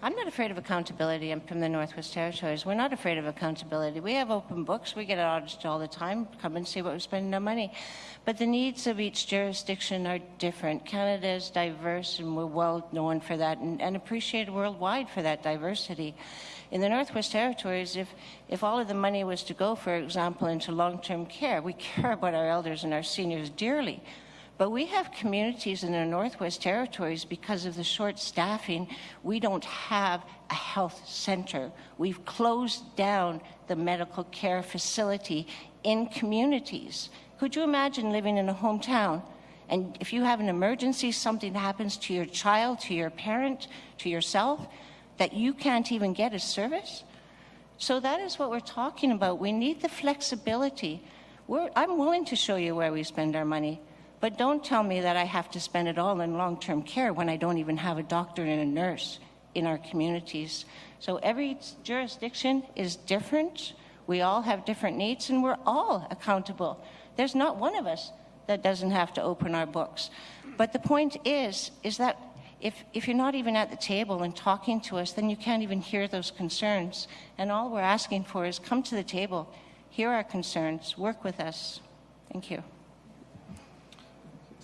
I'm not afraid of accountability. I'm from the Northwest Territories. We're not afraid of accountability. We have open books. We get audited all the time. Come and see what we're spending our money. But the needs of each jurisdiction are different. Canada is diverse, and we're well known for that and, and appreciated worldwide for that diversity. In the Northwest Territories, if, if all of the money was to go, for example, into long-term care, we care about our elders and our seniors dearly. But we have communities in the Northwest Territories because of the short staffing, we don't have a health center. We've closed down the medical care facility in communities. Could you imagine living in a hometown and if you have an emergency, something happens to your child, to your parent, to yourself, that you can't even get a service? So that is what we're talking about. We need the flexibility. We're, I'm willing to show you where we spend our money. But don't tell me that I have to spend it all in long term care when I don't even have a doctor and a nurse in our communities. So every jurisdiction is different. We all have different needs, and we're all accountable. There's not one of us that doesn't have to open our books. But the point is, is that if, if you're not even at the table and talking to us, then you can't even hear those concerns. And all we're asking for is come to the table, hear our concerns, work with us. Thank you.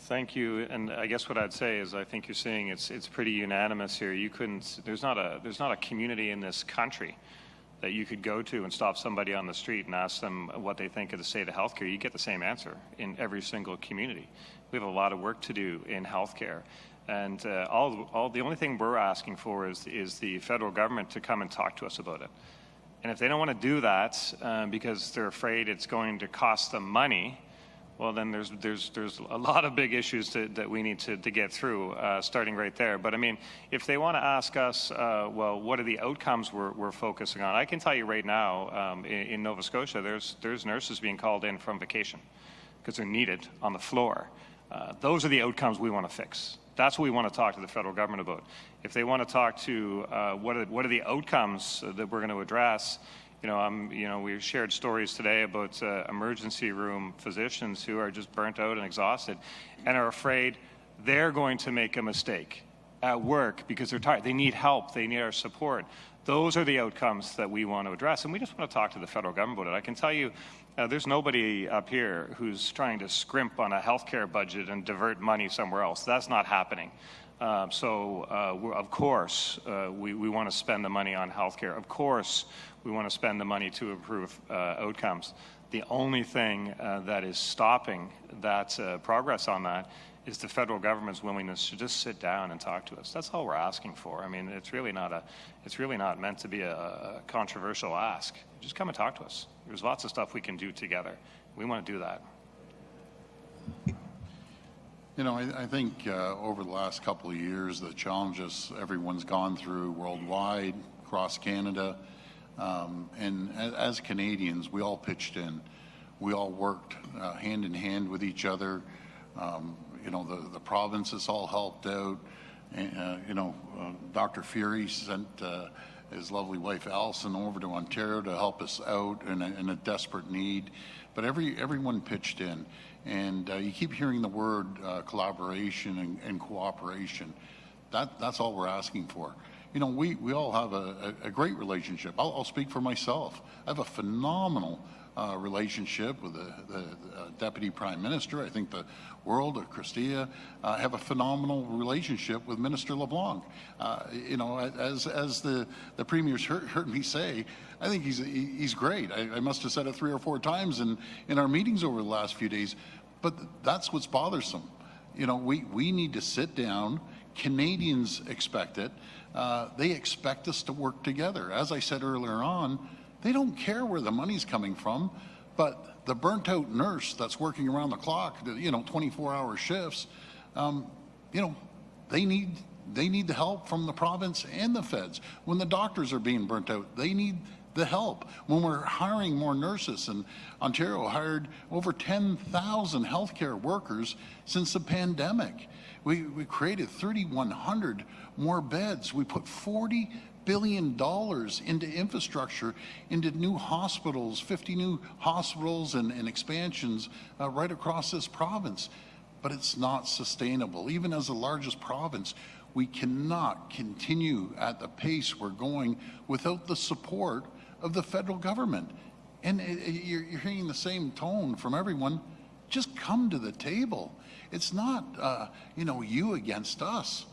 Thank you. And I guess what I'd say is I think you're seeing it's, it's pretty unanimous here. You couldn't, there's not, a, there's not a community in this country that you could go to and stop somebody on the street and ask them what they think of the state of healthcare. You get the same answer in every single community. We have a lot of work to do in healthcare. And uh, all, all, the only thing we're asking for is, is the federal government to come and talk to us about it. And if they don't want to do that um, because they're afraid it's going to cost them money, well, then there's there's there's a lot of big issues to, that we need to, to get through, uh, starting right there. But I mean, if they want to ask us, uh, well, what are the outcomes we're, we're focusing on? I can tell you right now, um, in, in, Nova Scotia, there's there's nurses being called in from vacation because they're needed on the floor. Uh, those are the outcomes we want to fix. That's what we want to talk to the federal government about. If they want to talk to uh, what are what are the outcomes that we're going to address you know, I'm, you know, we shared stories today about uh, emergency room physicians who are just burnt out and exhausted and are afraid they're going to make a mistake at work because they're tired. They need help. They need our support. Those are the outcomes that we want to address. And we just want to talk to the federal government about it. I can tell you, uh, there's nobody up here who's trying to scrimp on a healthcare budget and divert money somewhere else. That's not happening. Uh, so, uh, of course, uh, we, we want to spend the money on healthcare. Of course, we want to spend the money to improve uh, outcomes. The only thing uh, that is stopping that uh, progress on that is the federal government's willingness to just sit down and talk to us. That's all we're asking for. I mean, it's really not a, it's really not meant to be a, a controversial ask. Just come and talk to us. There's lots of stuff we can do together. We want to do that. You know, I, I think uh, over the last couple of years, the challenges everyone's gone through worldwide, across Canada, um, and as, as, Canadians, we all pitched in. We all worked uh, hand in hand with each other. Um, you know, the, the provinces all helped out. And, uh, you know, uh, Dr. Furey sent uh, his lovely wife Allison over to Ontario to help us out in a, in a desperate need. But every everyone pitched in. And uh, you keep hearing the word uh, collaboration and, and cooperation. That, that's all we're asking for you know, we, we all have a, a, a great relationship. I'll, I'll, speak for myself. I have a phenomenal uh, relationship with the, the uh, Deputy Prime Minister. I think the world of Chrystia uh, have a phenomenal relationship with Minister LeBlanc. Uh, you know, as, as the, the Premier's heard, heard me say, I think he's, he's great. I, I must have said it three or four times in, in our meetings over the last few days. But that's what's bothersome. You know, we, we need to sit down. Canadians expect it. Uh, they expect us to work together. As I said earlier on, they don't care where the money's coming from, but the burnt out nurse that's working around the clock, you know, 24 hour shifts, um, you know, they need they need the help from the province and the feds. When the doctors are being burnt out, they need the help. When we're hiring more nurses, and Ontario hired over 10,000 healthcare workers since the pandemic. We, we created 3,100 more beds. We put 40 billion dollars into infrastructure, into new hospitals, 50 new hospitals and, and expansions uh, right across this province. But it's not sustainable. Even as the largest province, we cannot continue at the pace we're going without the support of the federal government. And you're, you're hearing the same tone from everyone. Just come to the table. It's not, uh, you know, you against us.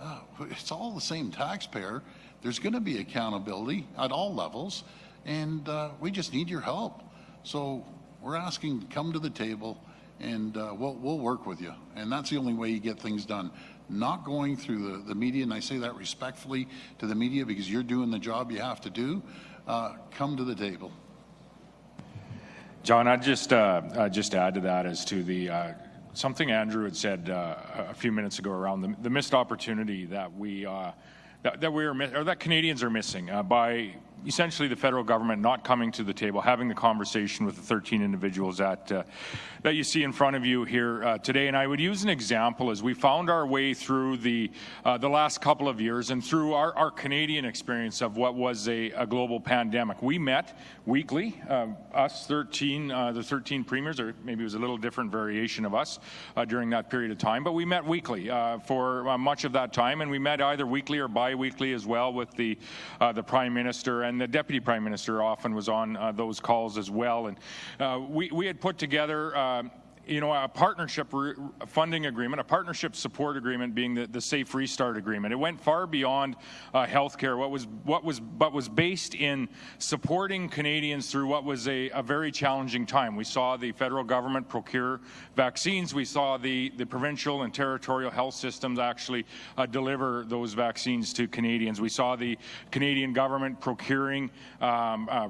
Uh, it's all the same taxpayer. There's going to be accountability at all levels, and uh, we just need your help. So we're asking to come to the table, and uh, we'll, we'll work with you. And that's the only way you get things done. Not going through the, the media, and I say that respectfully to the media because you're doing the job you have to do. Uh, come to the table. John, I'd just uh, uh, just add to that as to the uh, something Andrew had said uh, a few minutes ago around the, the missed opportunity that we uh, that, that we are or that Canadians are missing by essentially the federal government not coming to the table, having the conversation with the 13 individuals that, uh, that you see in front of you here uh, today. And I would use an example as we found our way through the, uh, the last couple of years and through our, our Canadian experience of what was a, a global pandemic. We met weekly, uh, us 13, uh, the 13 premiers, or maybe it was a little different variation of us uh, during that period of time, but we met weekly for much of that time, and we met either weekly or bi-weekly as well with the, the Prime Minister and the Deputy Prime Minister often was on uh, those calls as well. And uh, we, we had put together uh, you know, a partnership funding agreement, a partnership support agreement being the, the Safe Restart Agreement. It went far beyond uh, healthcare. What was what was but was based in supporting Canadians through what was a, a very challenging time. We saw the federal government procure vaccines. We saw the the provincial and territorial health systems actually uh, deliver those vaccines to Canadians. We saw the Canadian government procuring um, uh,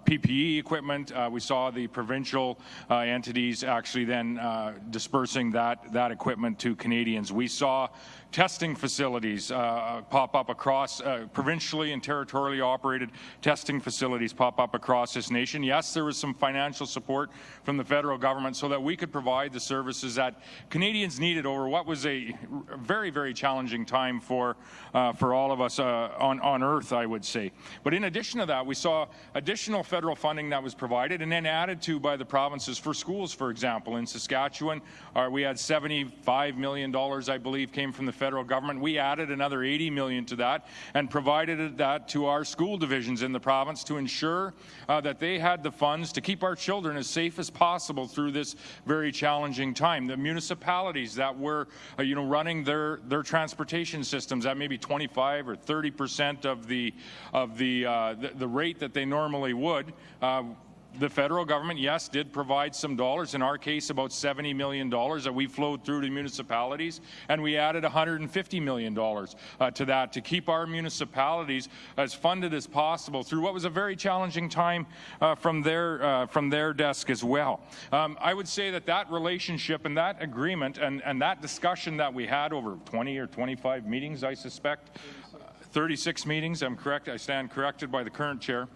PPE uh, equipment. Uh, we saw the provincial uh, entities actually then then uh, dispersing that, that equipment to Canadians. We saw testing facilities uh, pop up across uh, provincially and territorially operated testing facilities pop up across this nation. Yes, there was some financial support from the federal government so that we could provide the services that Canadians needed over what was a very, very challenging time for, uh, for all of us uh, on, on earth, I would say. But in addition to that, we saw additional federal funding that was provided and then added to by the provinces for schools, for example. In Saskatchewan, uh, we had $75 million, I believe, came from the federal government. We added another 80 million to that and provided that to our school divisions in the province to ensure uh, that they had the funds to keep our children as safe as possible through this very challenging time. The municipalities that were, uh, you know, running their their transportation systems at maybe 25 or 30 percent of the of the, uh, the, the rate that they normally would uh, the federal government, yes, did provide some dollars, in our case about $70 million that we flowed through to municipalities, and we added $150 million uh, to that to keep our municipalities as funded as possible through what was a very challenging time uh, from, their, uh, from their desk as well. Um, I would say that that relationship and that agreement and, and that discussion that we had over 20 or 25 meetings, I suspect, 36 meetings, I'm correct, I stand corrected by the current chair,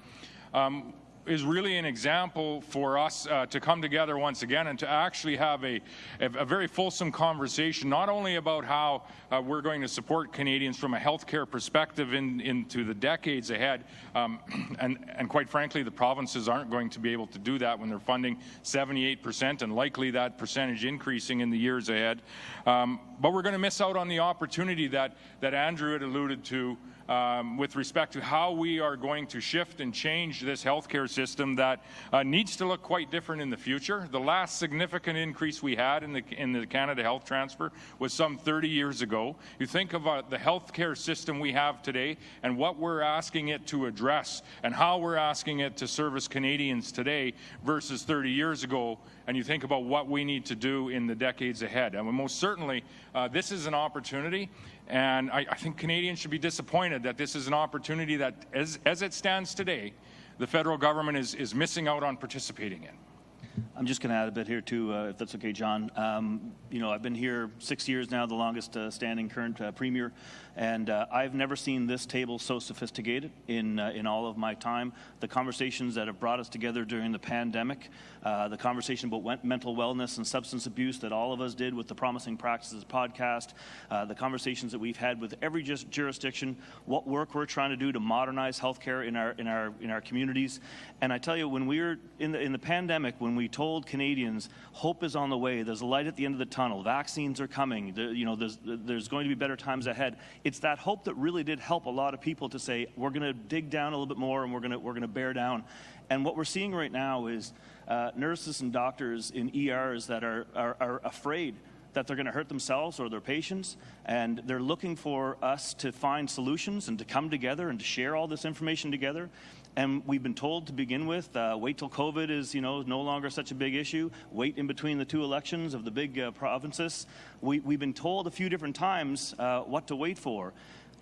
um, is really an example for us uh, to come together once again and to actually have a, a, very fulsome conversation, not only about how uh, we're going to support Canadians from a healthcare perspective in, into the decades ahead, um, and, and quite frankly, the provinces aren't going to be able to do that when they're funding 78% and likely that percentage increasing in the years ahead. Um, but we're going to miss out on the opportunity that, that Andrew had alluded to um, with respect to how we are going to shift and change this healthcare system that uh, needs to look quite different in the future. The last significant increase we had in the, in the Canada Health Transfer was some 30 years ago. You think of uh, the healthcare system we have today and what we're asking it to address and how we're asking it to service Canadians today versus 30 years ago, and you think about what we need to do in the decades ahead. And most certainly, uh, this is an opportunity, and I, I, think Canadians should be disappointed that this is an opportunity that, as, as it stands today, the federal government is, is missing out on participating in. I'm just going to add a bit here too, uh, if that's okay, John. Um, you know, I've been here six years now, the longest uh, standing current uh, premier. And uh, I've never seen this table so sophisticated in, uh, in all of my time. The conversations that have brought us together during the pandemic, uh, the conversation about mental wellness and substance abuse that all of us did with the Promising Practices podcast, uh, the conversations that we've had with every jurisdiction, what work we're trying to do to modernize healthcare in our, in our, in our communities. And I tell you, when we were in the, in the pandemic, when we told Canadians hope is on the way, there's a light at the end of the tunnel, vaccines are coming, you know, there's, there's going to be better times ahead it's that hope that really did help a lot of people to say, we're going to dig down a little bit more and we're going to, we're going to bear down. And what we're seeing right now is uh, nurses and doctors in ERs that are, are, are afraid that they're going to hurt themselves or their patients, and they're looking for us to find solutions and to come together and to share all this information together. And we've been told to begin with, uh, wait till COVID is, you know, no longer such a big issue. Wait in between the two elections of the big uh, provinces. We, have been told a few different times uh, what to wait for.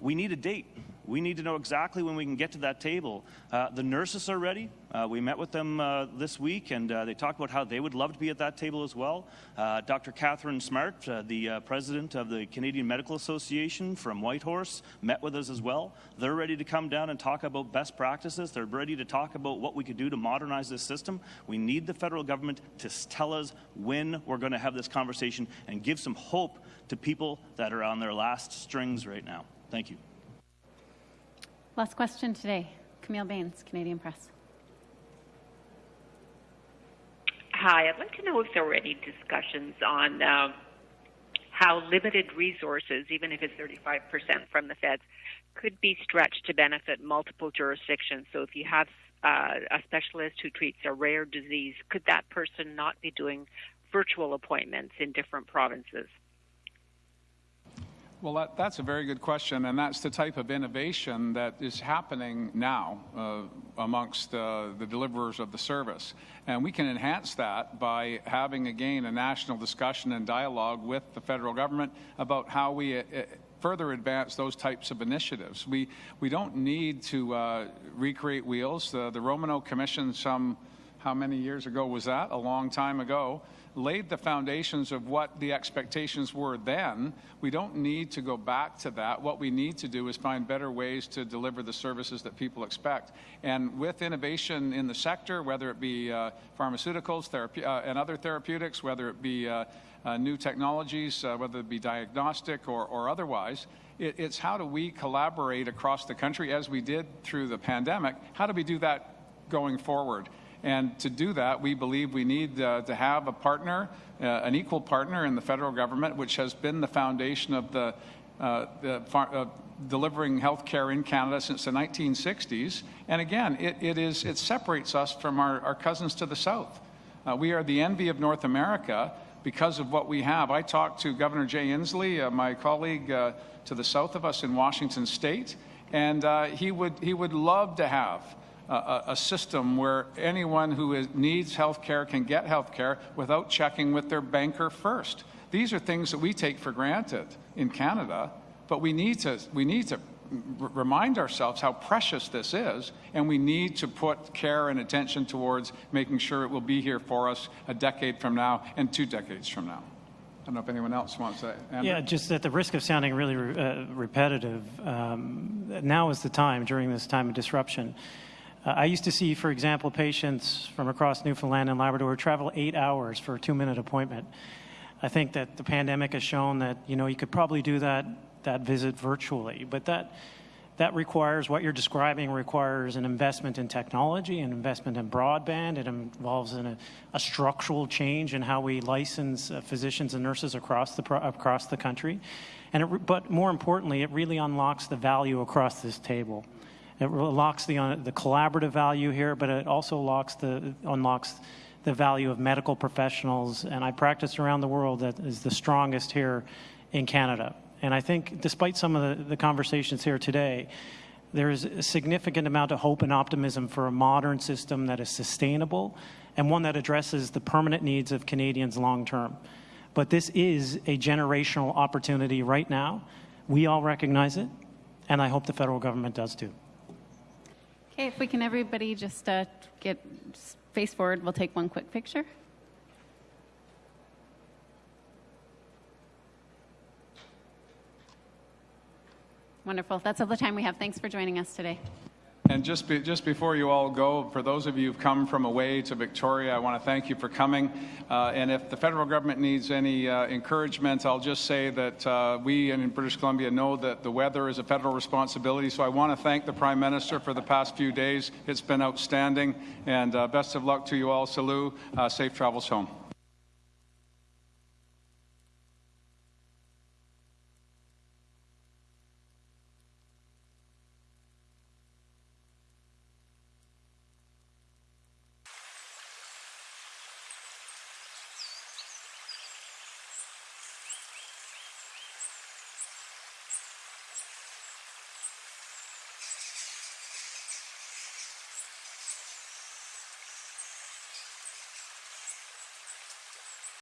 We need a date. We need to know exactly when we can get to that table. Uh, the nurses are ready. Uh, we met with them uh, this week, and uh, they talked about how they would love to be at that table as well. Uh, Dr. Katharine Smart, uh, the president of the Canadian Medical Association from Whitehorse, met with us as well. They're ready to come down and talk about best practices. They're ready to talk about what we could do to modernize this system. We need the federal government to tell us when we're going to have this conversation and give some hope to people that are on their last strings right now. Thank you. Last question today. Camille Bains, Canadian Press. Hi, I'd like to know if there were any discussions on uh, how limited resources, even if it's 35% from the feds, could be stretched to benefit multiple jurisdictions. So if you have uh, a specialist who treats a rare disease, could that person not be doing virtual appointments in different provinces? Well, that, that's a very good question, and that's the type of innovation that is happening now uh, amongst uh, the deliverers of the service. And we can enhance that by having, again, a national discussion and dialogue with the federal government about how we uh, further advance those types of initiatives. We, we don't need to uh, recreate wheels. The, the Romanow Commission, some, how many years ago was that? A long time ago laid the foundations of what the expectations were then. We don't need to go back to that. What we need to do is find better ways to deliver the services that people expect. And with innovation in the sector, whether it be uh, pharmaceuticals uh, and other therapeutics, whether it be uh, uh new technologies, uh, whether it be diagnostic or, or otherwise, it, it's how do we collaborate across the country as we did through the pandemic? How do we do that going forward? And to do that, we believe we need uh, to have a partner, uh, an equal partner in the federal government, which has been the foundation of the, uh, the uh, delivering health care in Canada since the 1960s. And again, it, it, is, it separates us from our, our cousins to the south. Uh, we are the envy of North America because of what we have. I talked to Governor Jay Inslee, uh, my colleague to the south of us in Washington State, and he, would, he would love to have a, a system where anyone who is, needs health care can get health care without checking with their banker first. These are things that we take for granted in Canada, but we need to, we need to remind ourselves how precious this is, and we need to put care and attention towards making sure it will be here for us a decade from now and two decades from now. I don't know if anyone else wants to. Andrew? Yeah, just at the risk of sounding really uh, repetitive, um, now is the time during this time of disruption uh, I used to see, for example, patients from across Newfoundland and Labrador travel eight hours for a two-minute appointment. I think that the pandemic has shown that you know you could probably do that that visit virtually, but that that requires what you're describing requires an investment in technology, an investment in broadband. It involves a, a structural change in how we license uh, physicians and nurses across the across the country, and it, but more importantly, it really unlocks the value across this table. It unlocks the, uh, the collaborative value here, but it also unlocks the, unlocks the value of medical professionals. And I practice around the world that is the strongest here in Canada. And I think despite some of the, the conversations here today, there is a significant amount of hope and optimism for a modern system that is sustainable and one that addresses the permanent needs of Canadians long term. But this is a generational opportunity right now. We all recognize it, and I hope the federal government does too. Okay, if we can everybody just uh, get face forward, we'll take one quick picture. Wonderful. That's all the time we have. Thanks for joining us today. And just, be, just before you all go, for those of you who've come from away to Victoria, I want to thank you for coming. Uh, and if the federal government needs any uh, encouragement, I'll just say that uh, we in British Columbia know that the weather is a federal responsibility. So I want to thank the Prime Minister for the past few days. It's been outstanding. And uh, best of luck to you all. Salut. Uh, safe travels home.